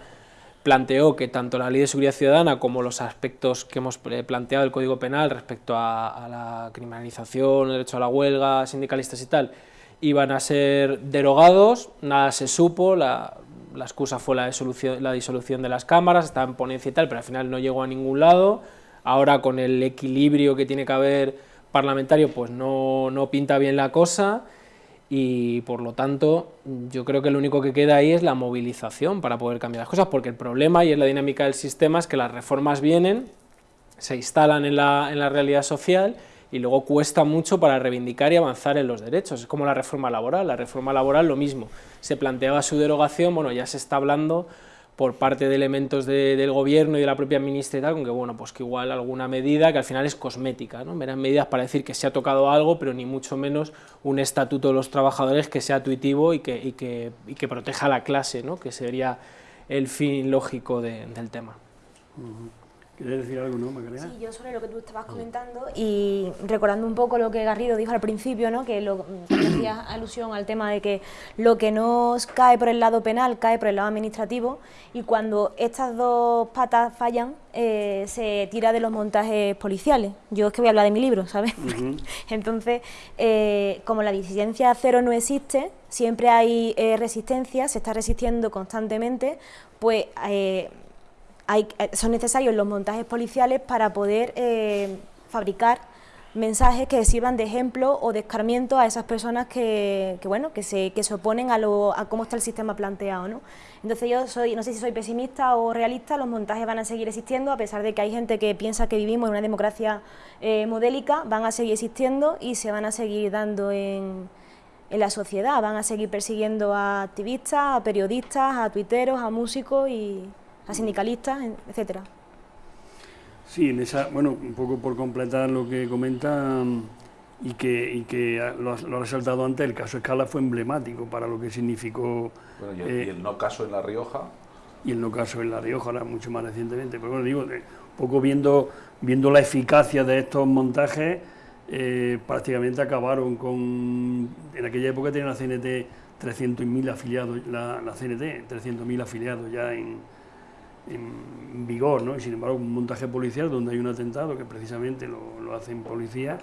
planteó que tanto la Ley de Seguridad Ciudadana como los aspectos que hemos planteado del Código Penal respecto a, la criminalización, el derecho a la huelga, sindicalistas y tal, iban a ser derogados, nada se supo, la, excusa fue la la disolución de las cámaras, estaba en ponencia y tal, pero al final no llegó a ningún lado, ahora con el equilibrio que tiene que haber parlamentario, pues no, no pinta bien la cosa, y por lo tanto yo creo que lo único que queda ahí es la movilización para poder cambiar las cosas, porque el problema y es la dinámica del sistema es que las reformas vienen, se instalan en la, en la realidad social y luego cuesta mucho para reivindicar y avanzar en los derechos. Es como la reforma laboral, la reforma laboral lo mismo, se planteaba su derogación, bueno, ya se está hablando por parte de elementos del gobierno y de la propia ministra con que bueno, pues que igual alguna medida que al final es cosmética, ¿no? Verán medidas para decir que se ha tocado algo, pero ni mucho menos un estatuto de los trabajadores que sea tuitivo y que, y que, y que proteja a la clase, ¿no? que sería el fin lógico del tema. ¿Quieres decir algo, no, Sí, yo sobre lo que tú estabas comentando y recordando un poco lo que Garrido dijo al principio, ¿no? que lo, hacía *coughs* alusión al tema de que lo que no cae por el lado penal cae por el lado administrativo y cuando estas dos patas fallan eh, se tira de los montajes policiales. Yo es que voy a hablar de mi libro, ¿sabes? *laughs* Entonces, eh, como la disidencia cero no existe, siempre hay eh, resistencia, se está resistiendo constantemente, pues hay, eh, son necesarios los montajes policiales para poder eh, fabricar mensajes que sirvan de ejemplo o de escarmiento a esas personas que, bueno, que se, que se oponen a, lo, a cómo está el sistema planteado. ¿no? Entonces yo soy, no sé si soy pesimista o realista, los montajes van a seguir existiendo, a pesar de que hay gente que piensa que vivimos en una democracia eh, modélica, van a seguir existiendo y se van a seguir dando en, en la sociedad, van a seguir persiguiendo a activistas, a periodistas, a tuiteros, a músicos y a sindicalistas, etcétera. Sí, en esa, bueno, un poco por completar lo que comentan y que, y que lo, ha, resaltado antes, el caso Escala fue emblemático para lo que significó... y, el, eh, no caso en La Rioja. Y el no caso en La Rioja, ahora mucho más recientemente. Pero bueno, digo, un poco viendo, viendo la eficacia de estos montajes, eh, prácticamente acabaron con... En aquella época tenía la CNT 300.000 afiliados, la, la CNT, 300.000 afiliados ya en en vigor, ¿no? y sin embargo un montaje policial donde hay un atentado que precisamente lo, lo hacen policías,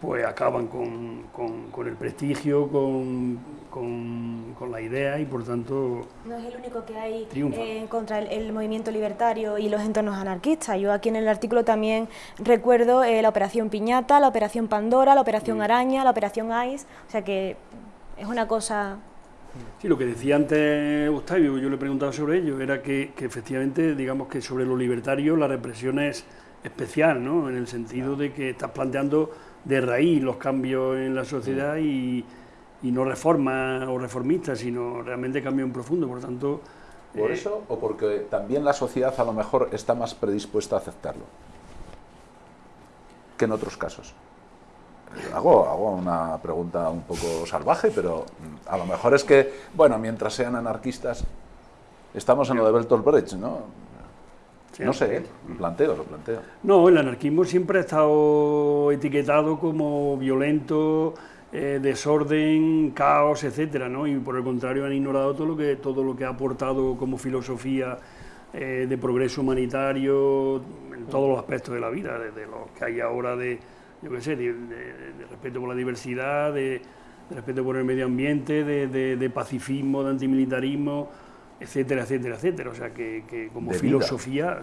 pues acaban con, con, el prestigio, con, con, la idea y por tanto... No es el único que hay eh, contra el, movimiento libertario y los entornos anarquistas. Yo aquí en el artículo también recuerdo eh, la Operación Piñata, la Operación Pandora, la Operación Araña, la Operación Ice, o sea que es una cosa Sí, lo que decía antes Octavio, yo le preguntaba sobre ello, era que, efectivamente, digamos que sobre lo libertario la represión es especial, ¿no? En el sentido de que estás planteando de raíz los cambios en la sociedad y, no reformas o reformistas, sino realmente cambios en profundo, por tanto... ¿Por eh, eso o porque también la sociedad a lo mejor está más predispuesta a aceptarlo que en otros casos? Hago, hago una pregunta un poco salvaje, pero a lo mejor es que, bueno, mientras sean anarquistas, estamos en lo de Bertolt Brecht, ¿no? No sé, ¿eh? lo planteo, lo planteo. No, el anarquismo siempre ha estado etiquetado como violento, eh, desorden, caos, etcétera, ¿no? Y por el contrario han ignorado todo lo que, todo lo que ha aportado como filosofía eh, de progreso humanitario en todos los aspectos de la vida, desde lo que hay ahora de, yo qué sé, de, de respeto por la diversidad, de, respeto por el medio ambiente, de, pacifismo, de antimilitarismo, etcétera, etcétera, etcétera. O sea, que, como filosofía...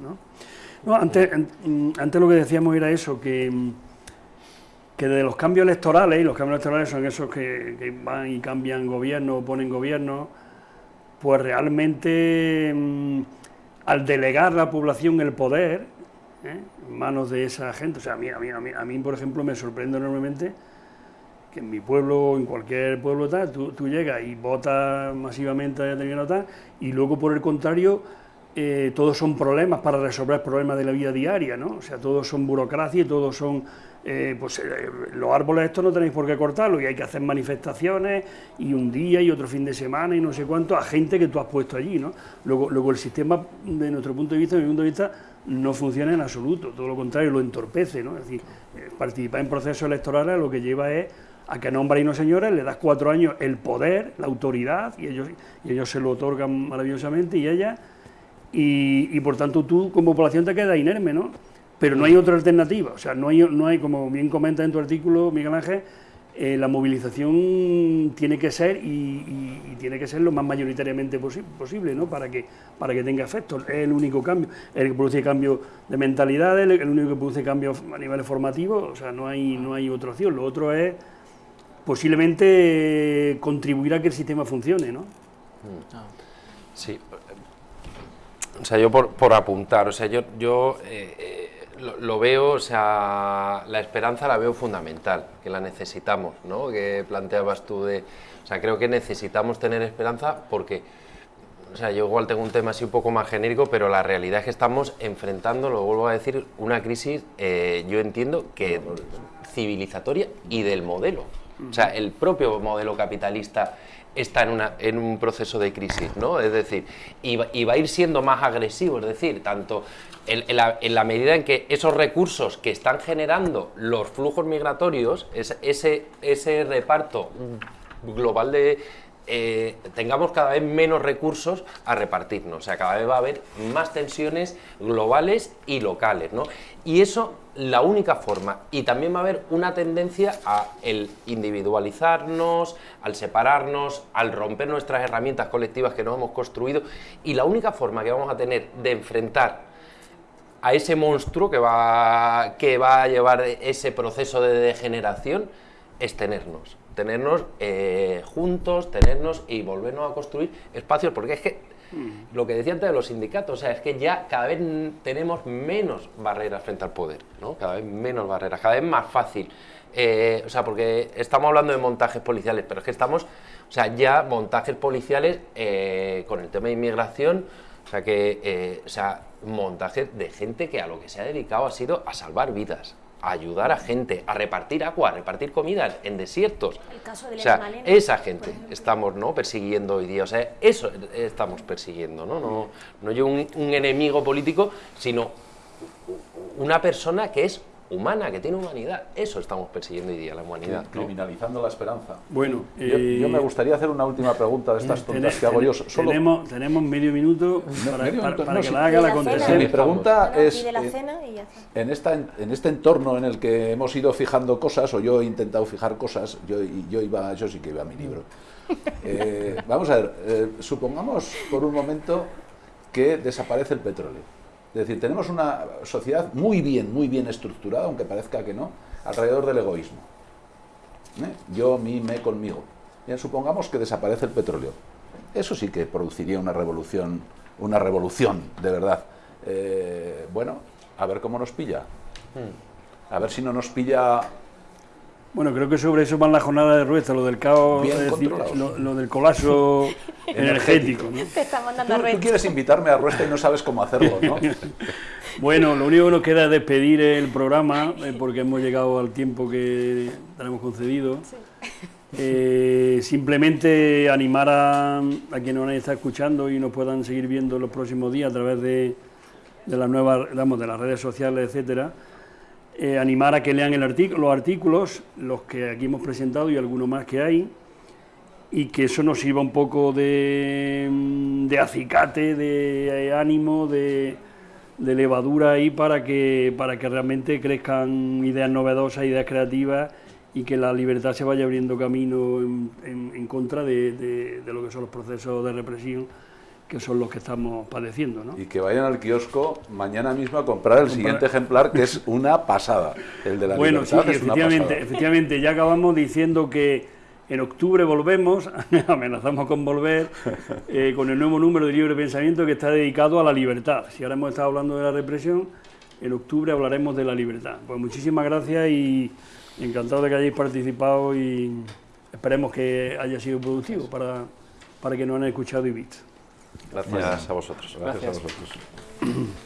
¿no? No, antes, antes lo que decíamos era eso, que, que de los cambios electorales, y los cambios electorales son esos que, van y cambian gobierno o ponen gobierno, pues realmente mm, al delegar la población el poder ¿eh? Manos de esa gente, o sea, a mí, a mí, a mí, a mí por ejemplo me sorprende enormemente que en mi pueblo en cualquier pueblo tal, tú, llegas y votas masivamente a determinado tal, y luego por el contrario, eh, todos son problemas para resolver problemas de la vida diaria, ¿no? O sea, todos son burocracia y todos son, eh, pues eh, los árboles estos no tenéis por qué cortarlos y hay que hacer manifestaciones y un día y otro fin de semana y no sé cuánto a gente que tú has puesto allí, ¿no? Luego, luego el sistema, de nuestro punto de vista, de mi punto de vista, no funciona en absoluto, todo lo contrario, lo entorpece, ¿no? Es decir, participar en procesos electorales lo que lleva es a que nombra y unos señores, le das cuatro años el poder, la autoridad, y ellos, y ellos se lo otorgan maravillosamente, y ella, y, por tanto tú como población te quedas inerme, ¿no? Pero no hay otra alternativa, o sea, no hay, no hay como bien comenta en tu artículo, Miguel Ángel, eh, la movilización tiene que ser y, tiene que ser lo más mayoritariamente posible, ¿no? Para que, para que tenga efecto. Es el único cambio, el que produce cambio de mentalidades, el, único que produce cambios a nivel formativo, o sea, no hay, no hay otra opción. Lo otro es posiblemente contribuir a que el sistema funcione, ¿no? Sí. O sea, yo por, apuntar, o sea, yo, yo eh, lo, veo, o sea, la esperanza la veo fundamental, que la necesitamos, ¿no? Que planteabas tú de... O sea, creo que necesitamos tener esperanza porque... O sea, yo igual tengo un tema así un poco más genérico, pero la realidad es que estamos enfrentando, lo vuelvo a decir, una crisis, eh, yo entiendo que civilizatoria y del modelo. O sea, el propio modelo capitalista está en, una, en un proceso de crisis, ¿no? Es decir, y va, a ir siendo más agresivo, es decir, tanto en, la, medida en que esos recursos que están generando los flujos migratorios, ese, ese reparto global de, eh, tengamos cada vez menos recursos a repartirnos, o sea, cada vez va a haber más tensiones globales y locales, ¿no? Y eso, la única forma, y también va a haber una tendencia a el individualizarnos, al separarnos, al romper nuestras herramientas colectivas que nos hemos construido, y la única forma que vamos a tener de enfrentar a ese monstruo que va, que va a llevar ese proceso de degeneración es tenernos tenernos eh, juntos, tenernos y volvernos a construir espacios, porque es que mm. lo que decía antes de los sindicatos, o sea, es que ya cada vez tenemos menos barreras frente al poder, ¿no? Cada vez menos barreras, cada vez más fácil. Eh, o sea, porque estamos hablando de montajes policiales, pero es que estamos, o sea, ya montajes policiales eh, con el tema de inmigración, o sea, que, o sea, montajes de gente que a lo que se ha dedicado ha sido a salvar vidas, ayudar a gente, a repartir agua, a repartir comida en desiertos. El caso de o sea, esa gente estamos ¿no? persiguiendo hoy día, o sea, eso estamos persiguiendo, no, no, no yo un enemigo político, sino una persona que es humana, que tiene humanidad. Eso estamos persiguiendo hoy día, la humanidad. Criminalizando la esperanza. Bueno, yo, me eh, gustaría hacer una última pregunta de estas *laughs* tontas que hago yo. Solo... Tenemos, tenemos medio minuto para, que la haga la contestación. Mi pregunta es, eh, en, esta, en este entorno en el que hemos ido fijando cosas, o yo he intentado fijar cosas, yo, yo, iba, yo sí que iba a mi libro. *laughs* Eh, vamos a ver, supongamos por un momento que desaparece el petróleo es decir, tenemos una sociedad muy bien, muy bien estructurada, aunque parezca que no, alrededor del egoísmo. ¿Eh? Yo, mí, me, conmigo. Bien, supongamos que desaparece el petróleo. Eso sí que produciría una revolución, una revolución, de verdad. Eh, bueno, a ver cómo nos pilla. Hmm. A ver si no nos pilla bueno, creo que sobre eso va la jornada de Ruesta, lo del caos, lo, del colapso *laughs* energético. ¿no? Te está mandando tú, tú, quieres invitarme a Ruesta y no sabes cómo hacerlo, ¿no? *laughs* bueno, lo único que nos queda es despedir el programa, eh, porque hemos llegado al tiempo que tenemos concedido. Eh, simplemente animar a, a quienes nos están escuchando y nos puedan seguir viendo los próximos días a través de, de las nuevas, digamos, de las redes sociales, etcétera, eh, animar a que lean el los artículos, los que aquí hemos presentado y algunos más que hay, y que eso nos sirva un poco de, mm, de acicate, de ánimo, de, levadura ahí para que, para que realmente crezcan ideas novedosas, ideas creativas y que la libertad se vaya abriendo camino en, contra de- de lo que son los procesos de represión que son los que estamos padeciendo. ¿no? Y que vayan al kiosco mañana mismo a comprar el siguiente ejemplar, que es una pasada. El de la Bueno, sí, libertad es una efectivamente, pasada. efectivamente, ya acabamos diciendo que en octubre volvemos, *laughs* amenazamos con volver, eh, con el nuevo número de Libre Pensamiento que está dedicado a la libertad. Si ahora hemos estado hablando de la represión, en octubre hablaremos de la libertad. Pues muchísimas gracias y encantado de que hayáis participado y esperemos que haya sido productivo para, para que nos han escuchado y visto. Gracias a vosotros. Gracias a Gracias. vosotros.